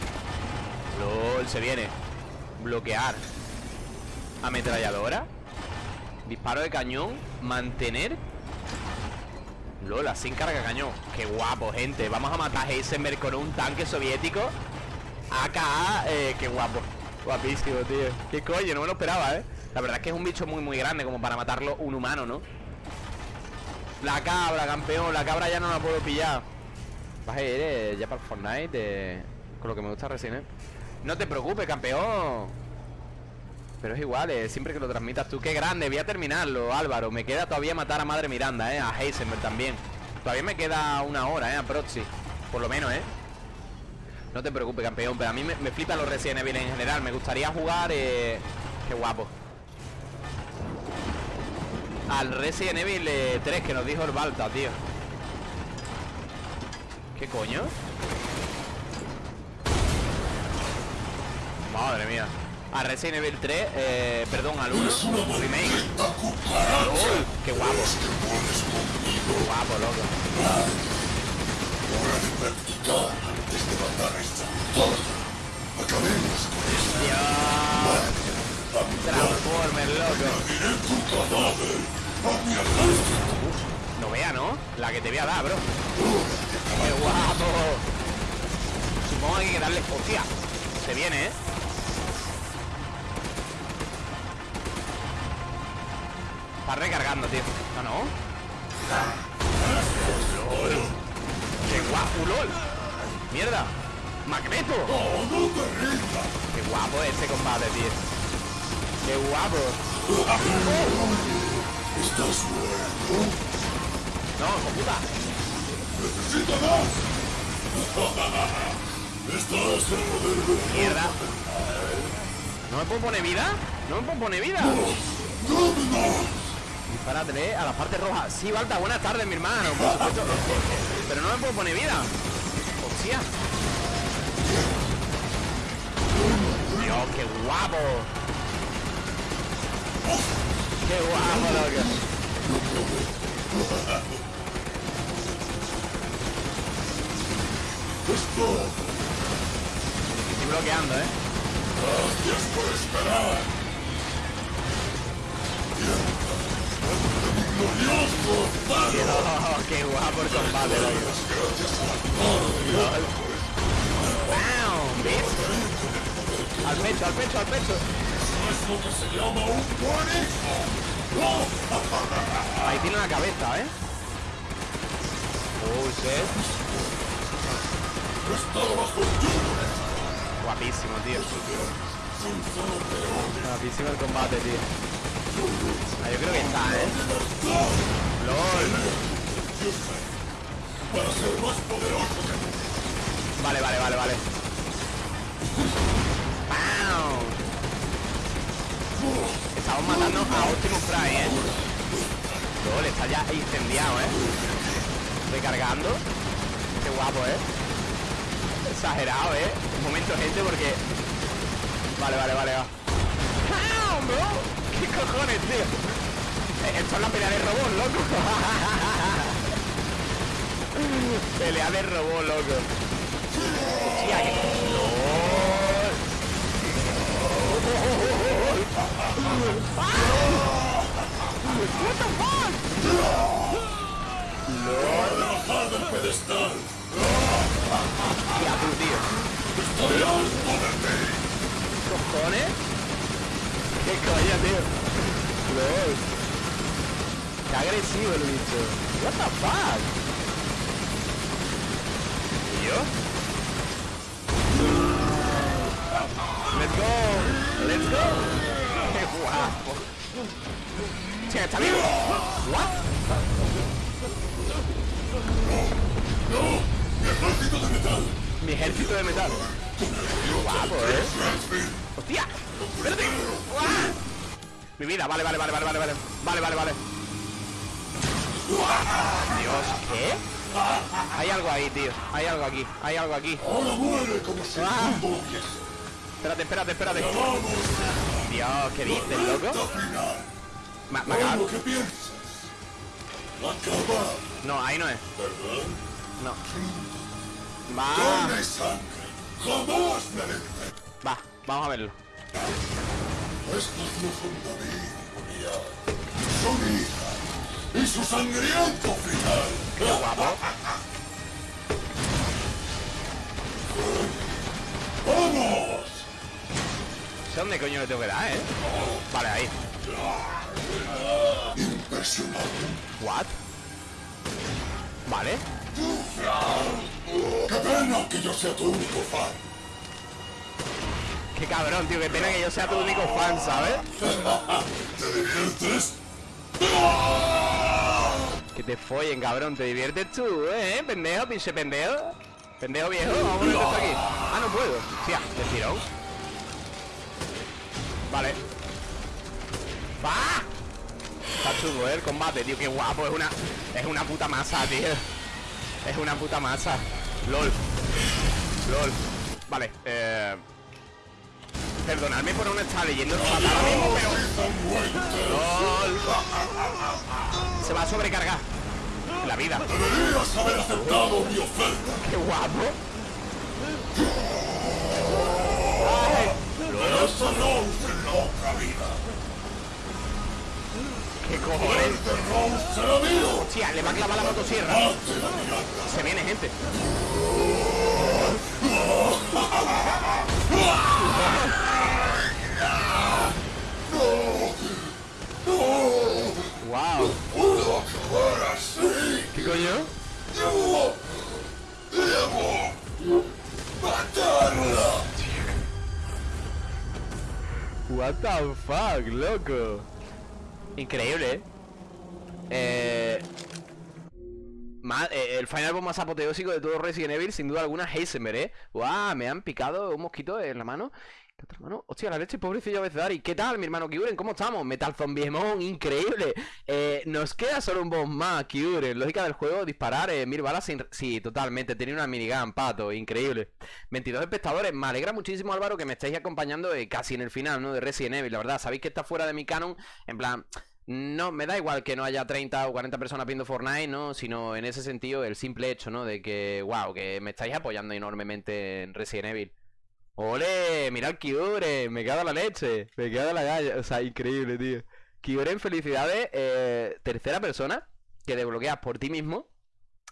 LOL, se viene. Bloquear. Ametralladora. Disparo de cañón. Mantener. LOL, así carga cañón. Qué guapo, gente. Vamos a matar a Heisenberg con un tanque soviético. AKA, eh, qué guapo. Guapísimo, tío. Qué coño, no me lo esperaba, ¿eh? La verdad es que es un bicho muy, muy grande como para matarlo un humano, ¿no? La cabra, campeón. La cabra ya no la puedo pillar. Vas a ir eh, ya para el Fortnite eh, con lo que me gusta Resident Evil. No te preocupes, campeón. Pero es igual, eh, siempre que lo transmitas tú. Qué grande, voy a terminarlo, Álvaro. Me queda todavía matar a Madre Miranda, eh. A Heisenberg también. Todavía me queda una hora, eh, a Proxy. Por lo menos, eh. No te preocupes, campeón, pero a mí me, flipan los Resident Evil en general. Me gustaría jugar, eh... Qué guapo. Al Resident Evil eh, 3 que nos dijo el Balta, tío. ¿Qué coño? Madre mía. A Resident Evil 3, eh, perdón, al 1, remake. ¡Uy! ¡Qué guapo! ¡Qué guapo, loco! Dios. Transformer, loco. Uf, no vea, ¿no? La que te voy a dar, bro. ¡Qué guapo! Supongo que hay que darle... ¡Hostia! Se viene, ¿eh? Está recargando, tío. No, no. LOL. ¡Qué guapo, LOL! ¡Mierda! ¡Magneto! ¡Qué guapo ese combate, tío! ¡Qué guapo! No, hijo puta. Mierda. ¿No me puedo poner vida? ¿No me puedo poner vida? Dispárate a la parte roja. Sí, Balta, buenas tardes, mi hermano. Pero no me puedo poner vida. Hostia. Dios, qué guapo. Qué guapo, loco. Estoy bloqueando, ¿eh? Qué guapo el combate. ¡Bam! ¿Ves? Al pecho, al pecho, al pecho. Ahí tiene la cabeza, ¿eh? Oh, shit. Guapísimo, tío. Guapísimo el combate, tío. Ah, yo creo que está, ¿eh? LOL. Vale, vale, vale, vale. ¡Pam! Estamos matando a Optimus Prime, ¿eh? LOL, está ya incendiado, ¿eh? Recargando. Qué guapo, ¿eh? Exagerado, ¿eh? Un momento, gente, porque... Vale, vale, vale, va. ¡Pam, bro! ¿Qué cojones, tío? Eh, Esto es la pelea de robot, loco. <laughs> pelea de robot, loco. Hostia, que... What the fuck? ¡Lol! Hostia, tú, tío. ¿Cojones? ¿Qué coño, tío? LOL. Qué agresivo el bicho. What the fuck? ¿Y yo? Let's go. Let's go. Qué guapo. Che, está vivo. What? Mi ejército de metal. Qué guapo, ¿eh? ¡Hostia! ¡Uah! Mi vida, vale, vale, vale, vale, vale, vale. Vale, vale, vale. Dios, ¿qué? Hay algo ahí, tío. Hay algo aquí. Hay algo aquí. Ah. Espérate, espérate, espérate. Dios, ¿qué dices, loco? Me, me acaba- No, ahí no es. No. Va. Va, vamos a verlo.
y su sangriento final.
Qué guapo.
¡Vamos!
sé dónde coño le tengo que dar, ¿eh? Vale, ahí.
Impresionante.
What? Vale.
¡Qué pena que yo sea tu único fan!
Qué cabrón, tío. Qué pena que yo sea tu único fan, ¿sabes?
¿Te diviertes?
Que te follen, cabrón. Te diviertes tú, ¿eh? Pendejo, pinche pendejo. Pendejo viejo. Vamos a poner esto aquí. Ah, no puedo. Hostia, de tirón. Vale. ¡Va! Está chungo, ¿eh? El combate, tío. Qué guapo. Es una, es una puta masa, tío. Es una puta masa. LOL. LOL. Vale, eh... Perdonadme por no estar leyendo ahora mismo, pero... LOL. Se va a sobrecargar. La vida.
Deberías haber aceptado mi oferta.
Qué guapo.
Esa Rose en la otra vida.
¿Qué cojones?
Este Rose será mío.
Hostia, le va a clavar la motosierra. Se viene, gente. Wow. ¿Qué coño?
Debo. Matarla.
What the fuck, loco. Increíble, ¿eh? Eh, eh, el final boss más apoteósico de todo Resident Evil, sin duda alguna, Heisenberg, ¿eh? ¡Guau! Me han picado un mosquito en la mano. ¿La otra mano? Hostia, la leche, pobrecillo Bezdari. ¿Qué tal, mi hermano Kyuren? ¿Cómo estamos? Metal Zombiemon, increíble. Eh, nos queda solo un boss más, Kyuren. Lógica del juego, disparar eh, mil balas sin... Sí, totalmente. Tenía una minigun, pato, increíble. 22 espectadores. Me alegra muchísimo, Álvaro, que me estéis acompañando eh, casi en el final, ¿no? De Resident Evil. La verdad, sabéis que está fuera de mi canon. En plan... No, me da igual que no haya 30 o 40 personas viendo Fortnite, ¿no? Sino en ese sentido el simple hecho, ¿no? De que, wow, que me estáis apoyando enormemente en Resident Evil. ¡Ole! Mira el Kyuren, me cago la leche, me cago en la galla, o sea, increíble, tío. Kyuren, felicidades, eh, tercera persona que desbloqueas por ti mismo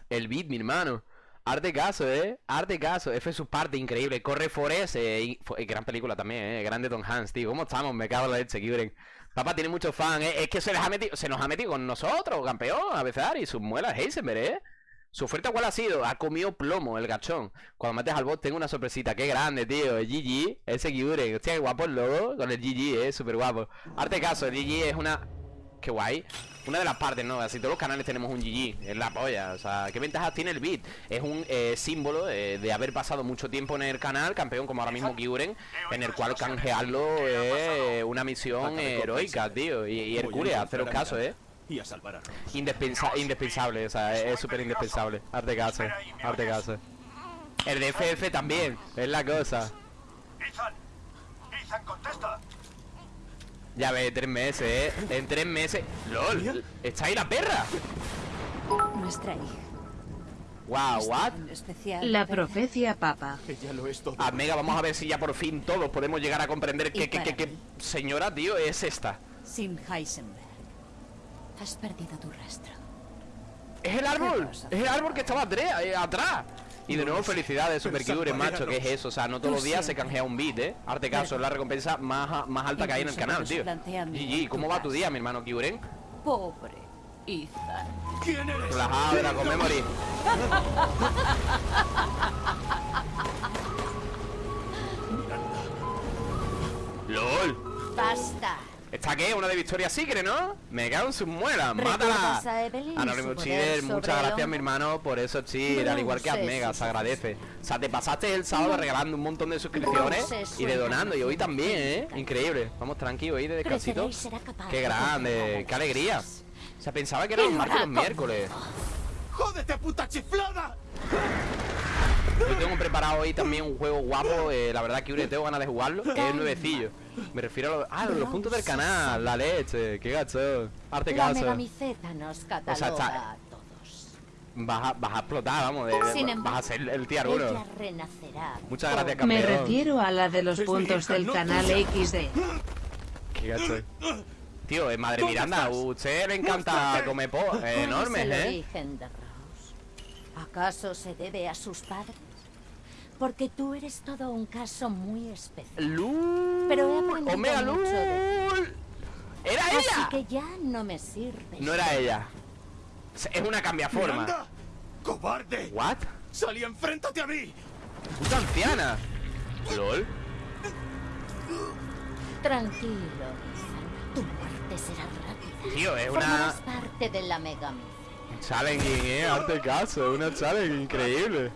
el beat, mi hermano. Arte caso, eh, arte caso, F su parte, increíble. Corre Forest, eh, eh, gran película también, eh, grande Tom Hanks, tío. ¿Cómo estamos? Me cago en la leche, Kyuren. Papá tiene muchos fans, eh. Es que se les ha metido, se nos ha metido con nosotros, campeón, a veces y sus muelas Heisenberg, eh. Su oferta cuál ha sido? Ha comido plomo el gachón. Cuando mates al bot tengo una sorpresita. Qué grande, tío. El GG, ese Kyuren. Hostia, qué guapo el logo con el GG, eh. Súper guapo. Arte caso, el GG es una... Qué guay. Una de las partes, ¿no? Así todos los canales tenemos un GG. Es la polla. O sea, ¿qué ventajas tiene el beat? Es un eh, símbolo eh, de haber pasado mucho tiempo en el canal, campeón como ahora mismo Kyuren, en el cual canjearlo es una misión heroica, tío. Y, y Hercules, haceros caso, eh.
Y a salvar a Rose.
Indispensa- indispensable, o sea, es súper indispensable. Arte caso, arte caso. El de FF también, es la cosa.
Ethan. Ethan, contesta.
Ya ves, tres meses, eh. En tres meses. ¡Lol! ¿Está ahí la perra?
Nuestra hija.
Wow, what?
La
¿verdad?
profecía papa.
Ella lo es todo.
Ah, mega, vamos a ver si ya por fin todos podemos llegar a comprender
Y
qué, qué, qué,
para
qué
mí.
señora, tío, es esta.
Sin Heisenberg. Has perdido tu rastro.
¡Es el árbol! ¡Es el árbol que estaba atrás! eh, atrás. Y de nuevo, felicidades,
Pero
Super Kyuren,
esa
macho, que es eso. O sea, no todos los días se canjea un beat, ¿eh? Arte caso, es la recompensa más, más alta que hay en el canal, tío. GG, ¿cómo va tu día, mi hermano Kyuren?
Pobre Ethan.
¿Quién eres?
Relajado, era con memory. LOL. <laughs>
Basta.
¿Esta qué? Una de Victoria Secret, ¿no? Me cago en sus muelas,
¿Recuerdas
mátala.
a Evelyn y
Anónimo
su poder
Cheater, muchas gracias, mi hermano, por eso, Cheater, al igual que a Mega, se agradece. O sea, te pasaste el sábado regalando un montón de suscripciones y de donando, y hoy también, ¿eh? Increíble. Vamos tranquilos ahí de descansito. Qué
de
grande, qué alegría. O sea, pensaba que era
lo
martes los miércoles.
¡Jódete, puta chiflada!
Yo tengo preparado hoy también un juego guapo, eh, la verdad que tengo ganas de jugarlo, que es nuevecillo. Me refiero a los, ah, los puntos del canal, la leche, qué gacho. Arte caso.
nos cataloga
sea, está-. Vas a, vas a explotar, vamos, de-
Sin
vas
embargo,
a ser el tier
Ella
1.
renacerá.
Muchas gracias,
Me
campeón.
refiero a la de los
Es mi
puntos del canal. XD.
Qué gacho. Tío, eh, madre
¿Dónde
Miranda, usted le encanta comer po
¿Cuál es
enormes, ¿eh?
¿Acaso se debe a sus padres? Porque tú eres todo un caso muy especial.
Lul.
Pero he aprendido
Omega
mucho de.
¡Era
Así
ella!
que ya no me sirves.
No era ella. Es una cambiaforma.
¡Miranda! ¡Cobarde!
¿What?
¡Salí, enfréntate a mí!
Puta anciana. LOL.
Tranquilo, Ethan. Tu muerte será rápida.
Tío, es una
Formarás parte de la megamiceta.
Challenging, eh. Arte caso, una challenge increíble.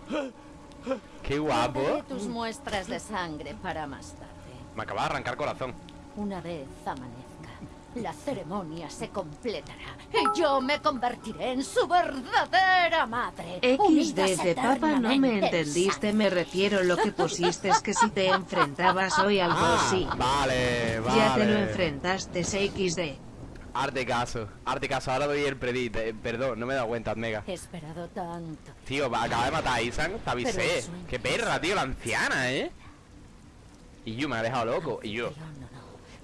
Qué guapo.
tus muestras de sangre para más tarde.
Me acaba de arrancar corazón.
Una vez amanezca, la ceremonia se completará y yo me convertiré en su verdadera madre. unidas
XD de papa no me entendiste, me refiero lo que pusiste es que si te enfrentabas hoy al boss, sí.
Vale, vale.
Ya te lo enfrentaste, XD.
Arte caso, arte caso, ahora doy el predit. eh, perdón, no me he dado cuenta, mega.
He esperado tanto.
Tío, acaba de matar a Isan, te avisé. Qué perra, tío, la anciana, ¿eh? Y yo me ha dejado loco. Y yo,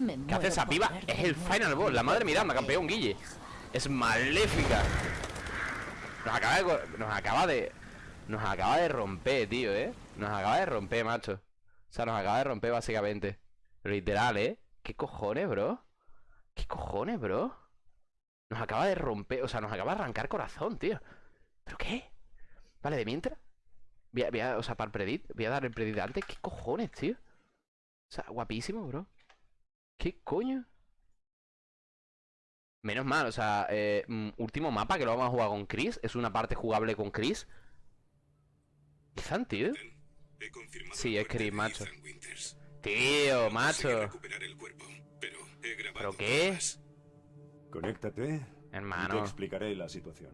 no, no.
¿qué hace esa piba? Es el final boss, la madre Miranda, campeón Guille. Es maléfica. Nos acaba de. Nos acaba de. Nos acaba de romper, tío, ¿eh? Nos acaba de romper, macho. O sea, nos acaba de romper básicamente. Literal, ¿eh? ¿Qué cojones, bro? ¿Qué cojones, bro? Nos acaba de romper, o sea, nos acaba de arrancar corazón, tío. ¿Pero qué? Vale, de mientras. Voy a, voy a- o sea, para el predit, voy a dar el predit antes. ¿Qué cojones, tío? O sea, guapísimo, bro. ¿Qué coño? Menos mal, o sea, eh, mm, último mapa que lo vamos a jugar con Chris. Es una parte jugable con Chris. Ethan, tío. Sí, es Chris, macho. Tío, macho.
recuperar el cuerpo, pero he grabado
¿Pero qué?
pruebas.
Conéctate y te
Hermano.
explicaré la situación.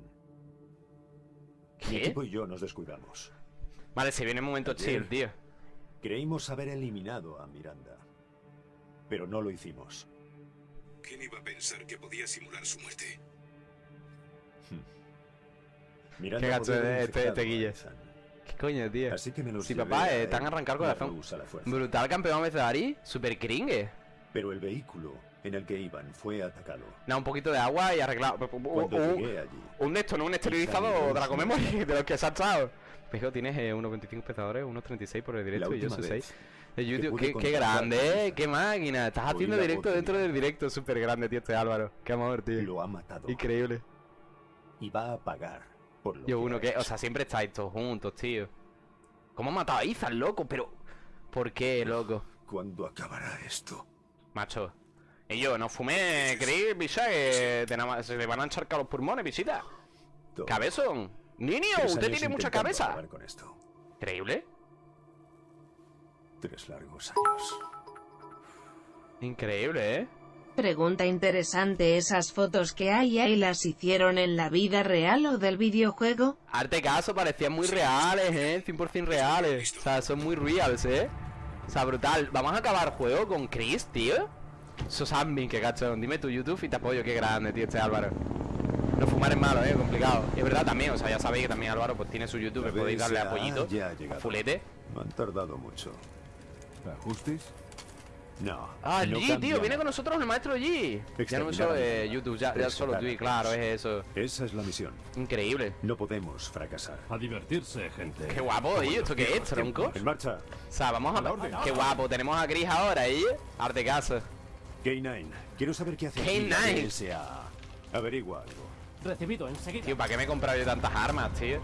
Mi
¿Qué?
equipo y yo nos descuidamos.
Vale, se viene un momento chill, tío.
Creímos haber eliminado a Miranda. Pero no lo hicimos.
¿Quién iba a pensar que podía simular su muerte?
Miranda
Qué gacho es este- este.
Ethan.
¿Qué coño, tío?
Así que me los
Sí, papá,
a
eh, te han arrancado el corazón. Brutal campeón Ari, super cringe.
Pero el vehículo en el que iban fue atacado.
Da un poquito de agua y arreglado.
Cuando
Un-
llegué allí,
Un de esto, no un esterilizado de la de los que se ha echado. Fijo, tienes eh, 1.25 espectadores, 1.36 por el directo y yo soy
vez
6. De
que
YouTube,
pude
qué, grande, eh, qué máquina. Estás haciendo directo dentro del directo, súper grande, tío, este Álvaro. Qué amor, tío.
lo ha matado
Increíble.
y va a pagar por lo
Yo
que
uno que, o sea, siempre estáis todos juntos, tío. ¿Cómo ha matado a Ethan, loco? Pero, ¿por qué, loco?
¿Cuándo acabará esto?
Macho. Y yo, no fumé, creí, picha, que te nada se le van a encharcar los pulmones, visita. Cabezón. Niño, usted tiene mucha cabeza.
con esto.
Increíble.
Tres largos años.
Increíble, ¿eh?
Pregunta interesante, ¿esas fotos que hay ahí las hicieron en la vida real o del videojuego?
Arte caso parecían muy reales, ¿eh? 100% reales. O sea, son muy reals, ¿eh? O sea, brutal. Vamos a acabar el juego con Chris, tío. Eso es admin, que cachón. Dime tu YouTube y te apoyo. Qué grande, tío, este Álvaro. No fumar es malo, ¿eh? Complicado. Y es verdad también, o sea, ya sabéis que también Álvaro pues tiene su YouTube. Podéis darle apoyito.
ya ha llegado.
Fulete.
No han tardado mucho.
¿Ajustes?
No.
Ah,
no
G, tío, viene con nosotros el maestro G. Ya no
a la
eh. YouTube, ya, ya solo
a
Twitch, claro, es eso.
Esa es la misión.
Increíble.
No podemos fracasar.
A divertirse, gente.
Qué guapo, ¿y esto qué es, tronco?
En marcha.
O sea, vamos a... Qué guapo, tenemos a Chris ahora, ¿eh? Arte caso.
K9, quiero saber qué hace aquí
K9.
la BSA. Averigua algo.
Recibido enseguida.
Tío, ¿para qué me he comprado yo tantas armas, tío?